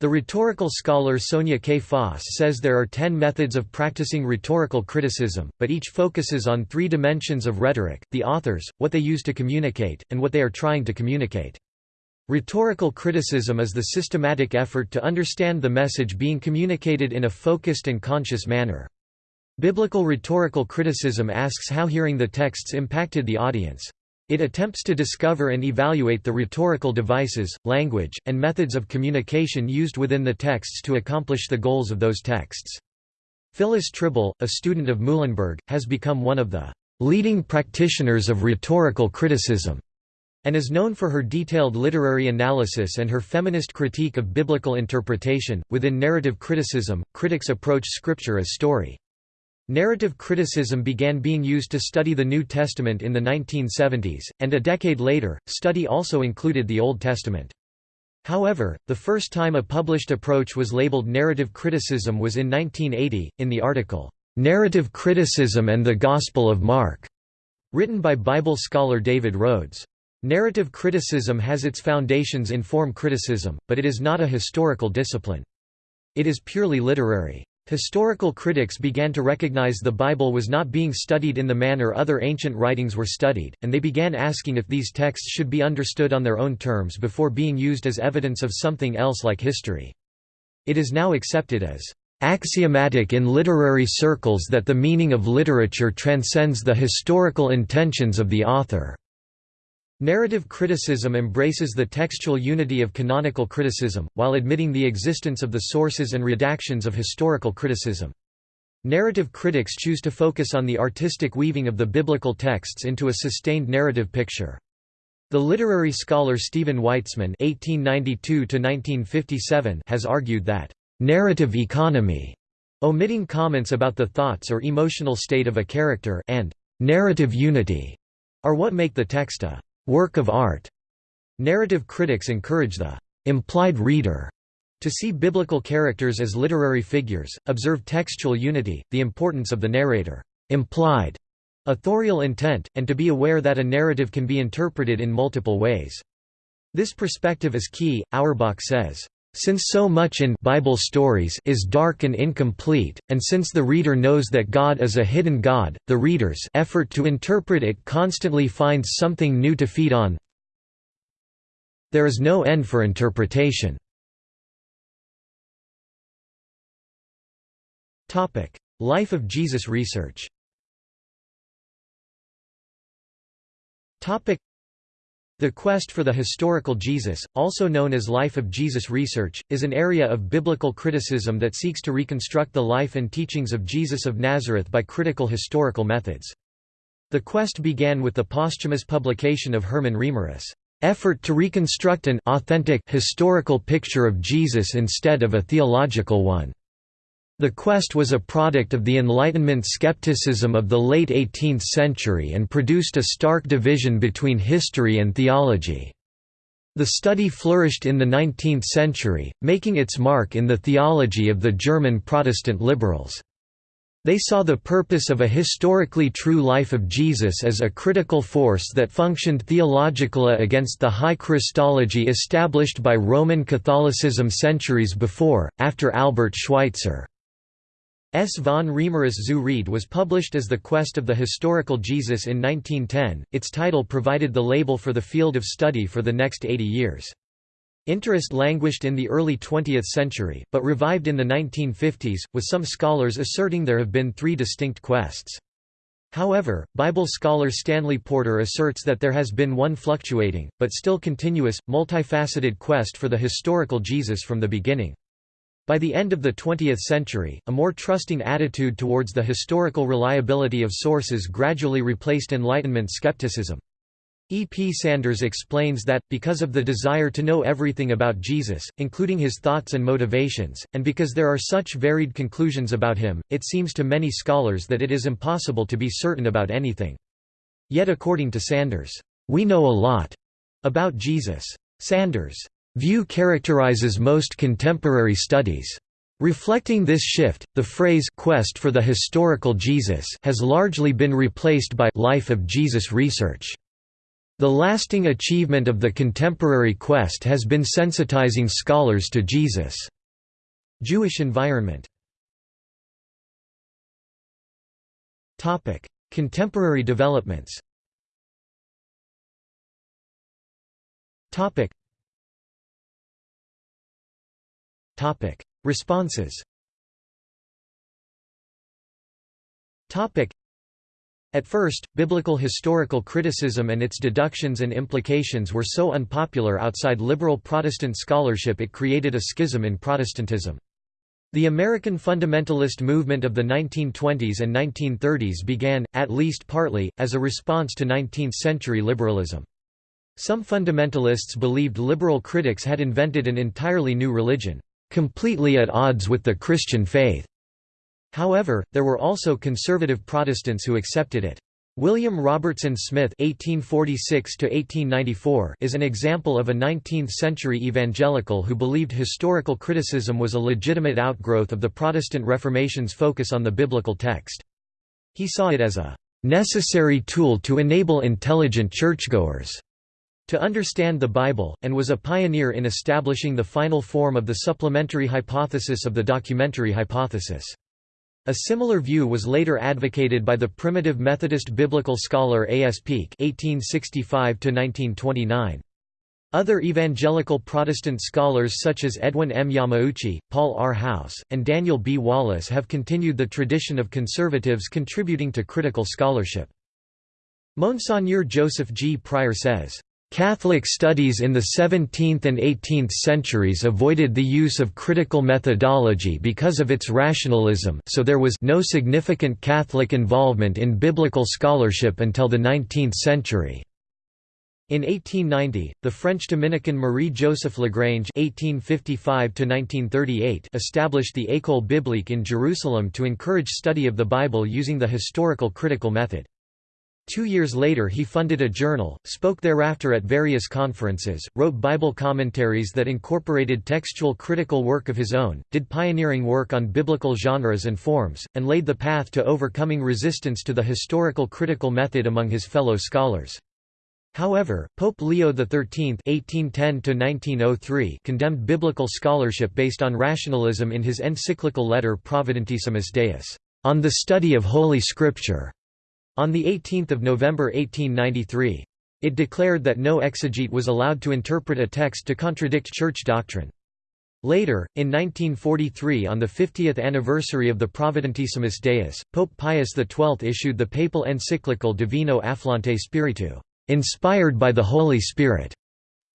The rhetorical scholar Sonja K. Foss says there are ten methods of practicing rhetorical criticism, but each focuses on three dimensions of rhetoric, the authors, what they use to communicate, and what they are trying to communicate. Rhetorical criticism is the systematic effort to understand the message being communicated in a focused and conscious manner. Biblical rhetorical criticism asks how hearing the texts impacted the audience. It attempts to discover and evaluate the rhetorical devices, language, and methods of communication used within the texts to accomplish the goals of those texts. Phyllis Trible, a student of Muilenburg, has become one of the leading practitioners of rhetorical criticism and is known for her detailed literary analysis and her feminist critique of biblical interpretation. Within narrative criticism, critics approach scripture as story. Narrative criticism began being used to study the New Testament in the 1970s, and a decade later, study also included the Old Testament. However, the first time a published approach was labeled narrative criticism was in 1980, in the article, "'Narrative Criticism and the Gospel of Mark' written by Bible scholar David Rhoads. Narrative criticism has its foundations in form criticism, but it is not a historical discipline. It is purely literary. Historical critics began to recognize the Bible was not being studied in the manner other ancient writings were studied, and they began asking if these texts should be understood on their own terms before being used as evidence of something else like history. It is now accepted as axiomatic in literary circles that the meaning of literature transcends the historical intentions of the author. Narrative criticism embraces the textual unity of canonical criticism, while admitting the existence of the sources and redactions of historical criticism. Narrative critics choose to focus on the artistic weaving of the biblical texts into a sustained narrative picture. The literary scholar Stephen Weitzman (1892–1957) has argued that narrative economy, omitting comments about the thoughts or emotional state of a character, and narrative unity, are what make the text a work of art. Narrative critics encourage the implied reader to see biblical characters as literary figures, observe textual unity, the importance of the narrator implied authorial intent, and to be aware that a narrative can be interpreted in multiple ways. This perspective is key, Auerbach says. Since so much in Bible stories is dark and incomplete, and since the reader knows that God is a hidden God, the reader's effort to interpret it constantly finds something new to feed on. There is no end for interpretation. Life of Jesus research the quest for the historical Jesus, also known as Life of Jesus research, is an area of biblical criticism that seeks to reconstruct the life and teachings of Jesus of Nazareth by critical historical methods. The quest began with the posthumous publication of Hermann Reimarus' effort to reconstruct an authentic historical picture of Jesus instead of a theological one. The quest was a product of the Enlightenment skepticism of the late 18th century and produced a stark division between history and theology. The study flourished in the 19th century, making its mark in the theology of the German Protestant liberals. They saw the purpose of a historically true life of Jesus as a critical force that functioned theologically against the high Christology established by Roman Catholicism centuries before, after Albert Schweitzer. S. von Reimarus zu Wrede was published as The Quest of the Historical Jesus in 1910, its title provided the label for the field of study for the next 80 years. Interest languished in the early 20th century, but revived in the 1950s, with some scholars asserting there have been three distinct quests. However, Bible scholar Stanley Porter asserts that there has been one fluctuating, but still continuous, multifaceted quest for the historical Jesus from the beginning. By the end of the 20th century, a more trusting attitude towards the historical reliability of sources gradually replaced Enlightenment skepticism. E. P. Sanders explains that, because of the desire to know everything about Jesus, including his thoughts and motivations, and because there are such varied conclusions about him, it seems to many scholars that it is impossible to be certain about anything. Yet according to Sanders, "...we know a lot about Jesus." Sanders' view characterizes most contemporary studies. Reflecting this shift, the phrase quest for the historical Jesus has largely been replaced by life of Jesus research. The lasting achievement of the contemporary quest has been sensitizing scholars to Jesus' Jewish environment. Contemporary developments Topic: Responses. Topic: At first, biblical historical criticism and its deductions and implications were so unpopular outside liberal Protestant scholarship it created a schism in Protestantism. The American fundamentalist movement of the 1920s and 1930s began, at least partly, as a response to 19th-century liberalism. Some fundamentalists believed liberal critics had invented an entirely new religion completely at odds with the Christian faith. However, there were also conservative Protestants who accepted it. William Robertson Smith (1846–1894) is an example of a 19th-century evangelical who believed historical criticism was a legitimate outgrowth of the Protestant Reformation's focus on the biblical text. He saw it as a necessary tool to enable intelligent churchgoers to understand the Bible, and was a pioneer in establishing the final form of the supplementary hypothesis of the documentary hypothesis. A similar view was later advocated by the primitive Methodist biblical scholar A. S. Peake (1865–1929). Other evangelical Protestant scholars such as Edwin M. Yamauchi, Paul R. House, and Daniel B. Wallace have continued the tradition of conservatives contributing to critical scholarship. Monseigneur Joseph G. Prior says, Catholic studies in the 17th and 18th centuries avoided the use of critical methodology because of its rationalism so there was no significant Catholic involvement in biblical scholarship until the 19th century. In 1890, the French Dominican Marie-Joseph Lagrange (1855–1938) established the École biblique in Jerusalem to encourage study of the Bible using the historical critical method. Two years later he funded a journal, spoke thereafter at various conferences, wrote Bible commentaries that incorporated textual critical work of his own, did pioneering work on biblical genres and forms, and laid the path to overcoming resistance to the historical critical method among his fellow scholars. However, Pope Leo XIII (1810–1903) condemned biblical scholarship based on rationalism in his encyclical letter Providentissimus Deus, on the study of Holy Scripture. On 18 November 1893. It declared that no exegete was allowed to interpret a text to contradict church doctrine. Later, in 1943 on the 50th anniversary of the Providentissimus Deus, Pope Pius XII issued the papal encyclical Divino Afflante Spiritu, inspired by the Holy Spirit,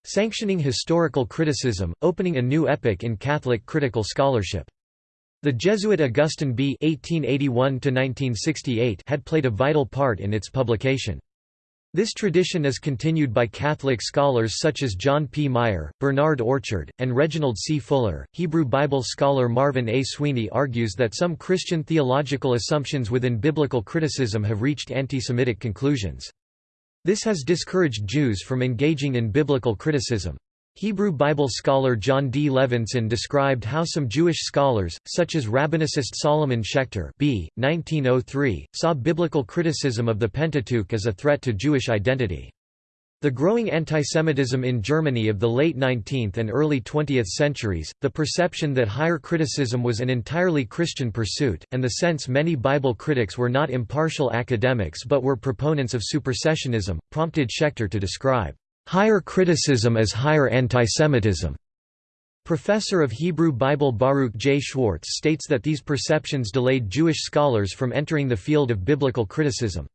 sanctioning historical criticism, opening a new epoch in Catholic critical scholarship. The Jesuit Augustin B. (1881–1968) had played a vital part in its publication. This tradition is continued by Catholic scholars such as John P. Meier, Bernard Orchard, and Reginald C. Fuller. Hebrew Bible scholar Marvin A. Sweeney argues that some Christian theological assumptions within biblical criticism have reached anti-Semitic conclusions. This has discouraged Jews from engaging in biblical criticism. Hebrew Bible scholar Jon D. Levenson described how some Jewish scholars, such as rabbinicist Solomon Schechter b. 1903, saw biblical criticism of the Pentateuch as a threat to Jewish identity. The growing antisemitism in Germany of the late 19th and early 20th centuries, the perception that higher criticism was an entirely Christian pursuit, and the sense many Bible critics were not impartial academics but were proponents of supersessionism, prompted Schechter to describe Higher criticism as higher antisemitism. Professor of Hebrew Bible Baruch J. Schwartz states that these perceptions delayed Jewish scholars from entering the field of biblical criticism.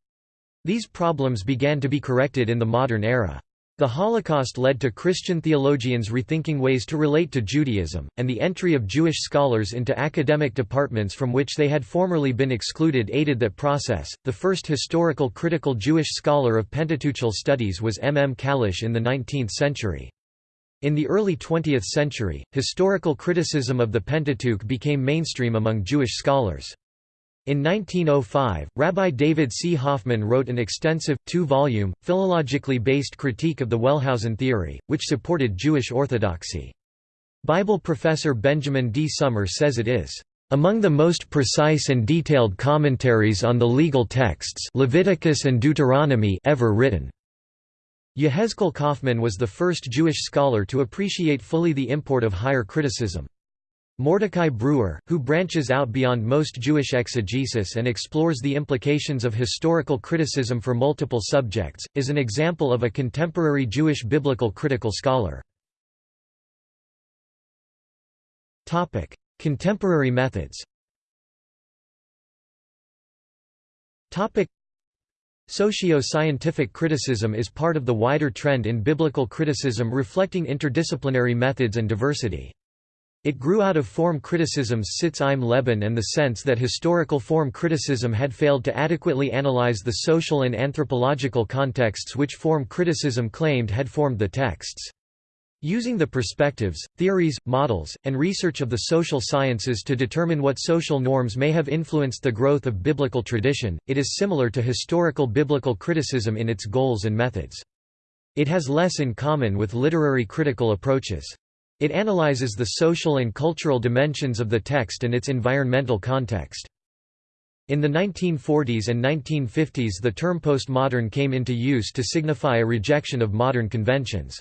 These problems began to be corrected in the modern era. The Holocaust led to Christian theologians rethinking ways to relate to Judaism, and the entry of Jewish scholars into academic departments from which they had formerly been excluded aided that process. The first historical critical Jewish scholar of Pentateuchal studies was M. M. Kalisch in the 19th century. In the early 20th century, historical criticism of the Pentateuch became mainstream among Jewish scholars. In 1905, Rabbi David C. Hoffman wrote an extensive, two-volume, philologically based critique of the Wellhausen theory, which supported Jewish orthodoxy. Bible professor Benjamin D. Sommer says it is among the most precise and detailed commentaries on the legal texts Leviticus and Deuteronomy ever written. Yehezkel Kaufman was the first Jewish scholar to appreciate fully the import of higher criticism. Mordecai Brewer, who branches out beyond most Jewish exegesis and explores the implications of historical criticism for multiple subjects, is an example of a contemporary Jewish biblical critical scholar. Contemporary methods Socio-scientific criticism is part of the wider trend in biblical criticism reflecting interdisciplinary methods and diversity. It grew out of form criticism's Sitz im Leben and the sense that historical form criticism had failed to adequately analyze the social and anthropological contexts which form criticism claimed had formed the texts. Using the perspectives, theories, models, and research of the social sciences to determine what social norms may have influenced the growth of biblical tradition, it is similar to historical biblical criticism in its goals and methods. It has less in common with literary critical approaches. It analyzes the social and cultural dimensions of the text and its environmental context. In the 1940s and 1950s the term postmodern came into use to signify a rejection of modern conventions.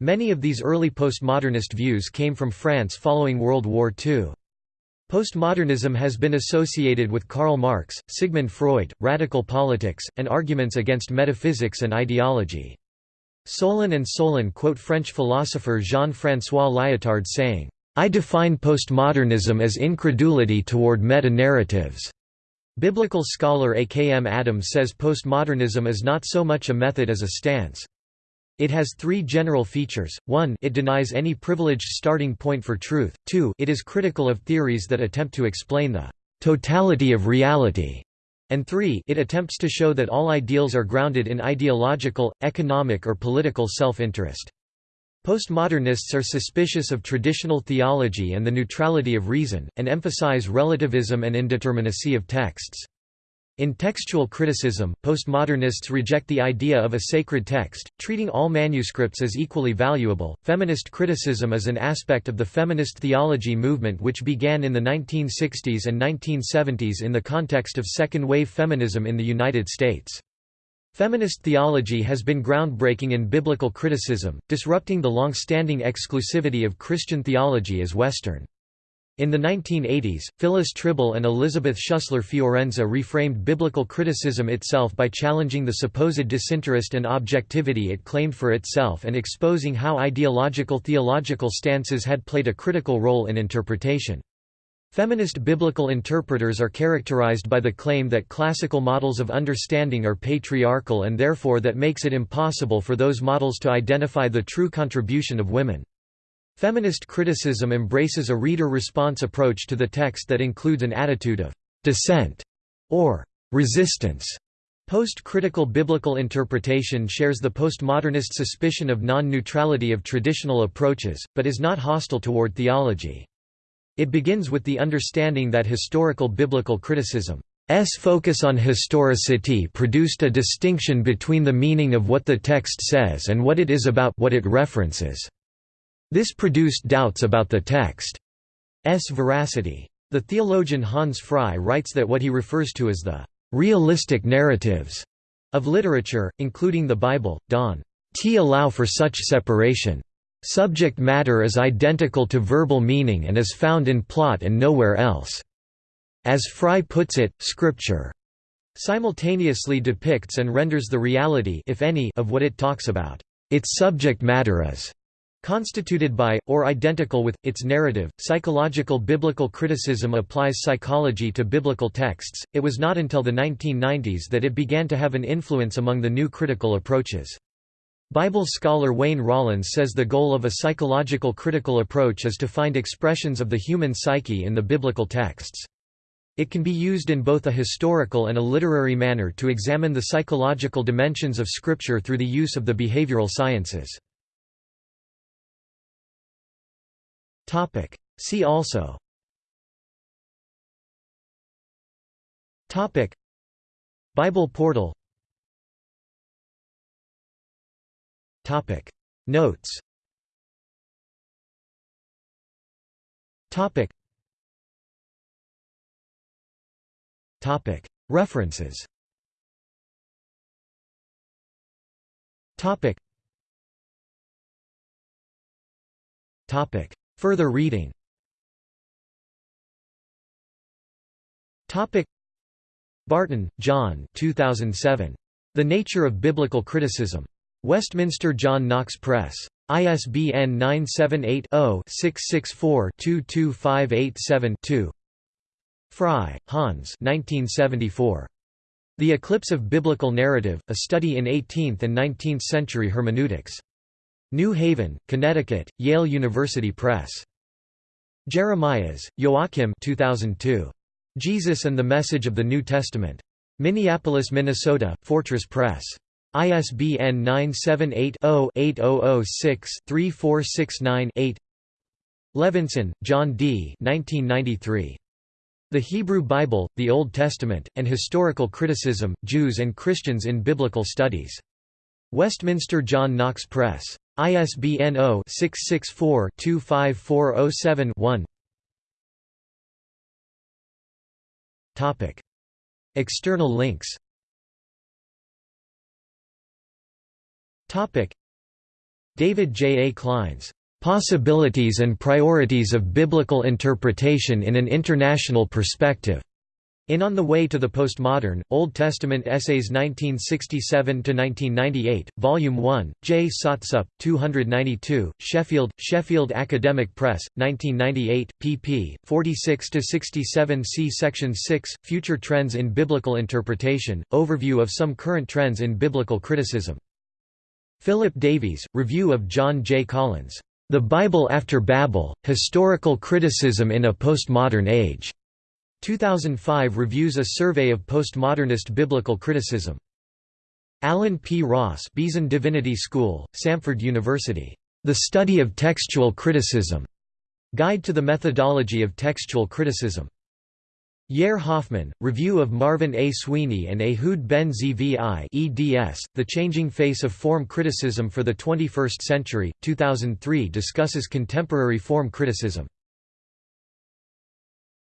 Many of these early postmodernist views came from France following World War II. Postmodernism has been associated with Karl Marx, Sigmund Freud, radical politics, and arguments against metaphysics and ideology. Soulen and Soulen quote French philosopher Jean-François Lyotard saying, "...I define postmodernism as incredulity toward meta-narratives." Biblical scholar A. K. M. Adams says postmodernism is not so much a method as a stance. It has three general features, 1 it denies any privileged starting point for truth, 2 it is critical of theories that attempt to explain the «totality of reality», and 3 it attempts to show that all ideals are grounded in ideological, economic or political self-interest. Postmodernists are suspicious of traditional theology and the neutrality of reason, and emphasize relativism and indeterminacy of texts. In textual criticism, postmodernists reject the idea of a sacred text, treating all manuscripts as equally valuable. Feminist criticism is an aspect of the feminist theology movement which began in the 1960s and 1970s in the context of second wave feminism in the United States. Feminist theology has been groundbreaking in biblical criticism, disrupting the long-standing exclusivity of Christian theology as Western. In the 1980s, Phyllis Trible and Elizabeth Schussler Fiorenza reframed biblical criticism itself by challenging the supposed disinterest and objectivity it claimed for itself and exposing how ideological theological stances had played a critical role in interpretation. Feminist biblical interpreters are characterized by the claim that classical models of understanding are patriarchal and therefore that makes it impossible for those models to identify the true contribution of women. Feminist criticism embraces a reader-response approach to the text that includes an attitude of «dissent» or «resistance». Post-critical biblical interpretation shares the postmodernist suspicion of non-neutrality of traditional approaches, but is not hostile toward theology. It begins with the understanding that historical biblical criticism's focus on historicity produced a distinction between the meaning of what the text says and what it is about what it references. This produced doubts about the text's veracity. The theologian Hans Frei writes that what he refers to as the realistic narratives of literature, including the Bible, don't allow for such separation. Subject matter is identical to verbal meaning and is found in plot and nowhere else. As Frei puts it, Scripture simultaneously depicts and renders the reality if any, of what it talks about. Its subject matter is constituted by, or identical with, its narrative. Psychological biblical criticism applies psychology to biblical texts. It was not until the 1990s that it began to have an influence among the new critical approaches. Bible scholar Wayne Rollins says the goal of a psychological critical approach is to find expressions of the human psyche in the biblical texts. It can be used in both a historical and a literary manner to examine the psychological dimensions of Scripture through the use of the behavioral sciences. See also. Bible portal. Topic. Notes. Topic. Topic. References. Topic. Topic Further reading Barton, John 2007. The Nature of Biblical Criticism. Westminster John Knox Press. ISBN 978-0-664-22587-2 Frei, Hans 1974. The Eclipse of Biblical Narrative, A Study in 18th and 19th Century Hermeneutics. New Haven, Connecticut, Yale University Press. Jeremias, Joachim 2002. Jesus and the Message of the New Testament. Minneapolis, Minnesota, Fortress Press. ISBN 978-0-8006-3469-8 Levenson, Jon D. 1993. The Hebrew Bible, the Old Testament, and Historical Criticism, Jews and Christians in Biblical Studies. Westminster John Knox Press. ISBN 0-664-25407-1 Topic. External links. David J. A. Clines "'Possibilities and Priorities of Biblical Interpretation in an International Perspective' In On the Way to the Postmodern, Old Testament Essays 1967–1998, Volume 1, JSOTSup, 292, Sheffield, Sheffield Academic Press, 1998, pp. 46–67 See Section 6, Future Trends in Biblical Interpretation, Overview of some current trends in biblical criticism. Philip Davies, Review of John J. Collins, "'The Bible After Babel, Historical Criticism in a Postmodern Age' 2005 reviews a survey of postmodernist biblical criticism. Allen P. Ross Beeson Divinity School, Samford University. The Study of Textual Criticism. Guide to the Methodology of Textual Criticism. Yair Hoffman, Review of Marvin A. Sweeney and Ehud Ben Zvi eds, The Changing Face of Form Criticism for the 21st Century, 2003 discusses contemporary form criticism.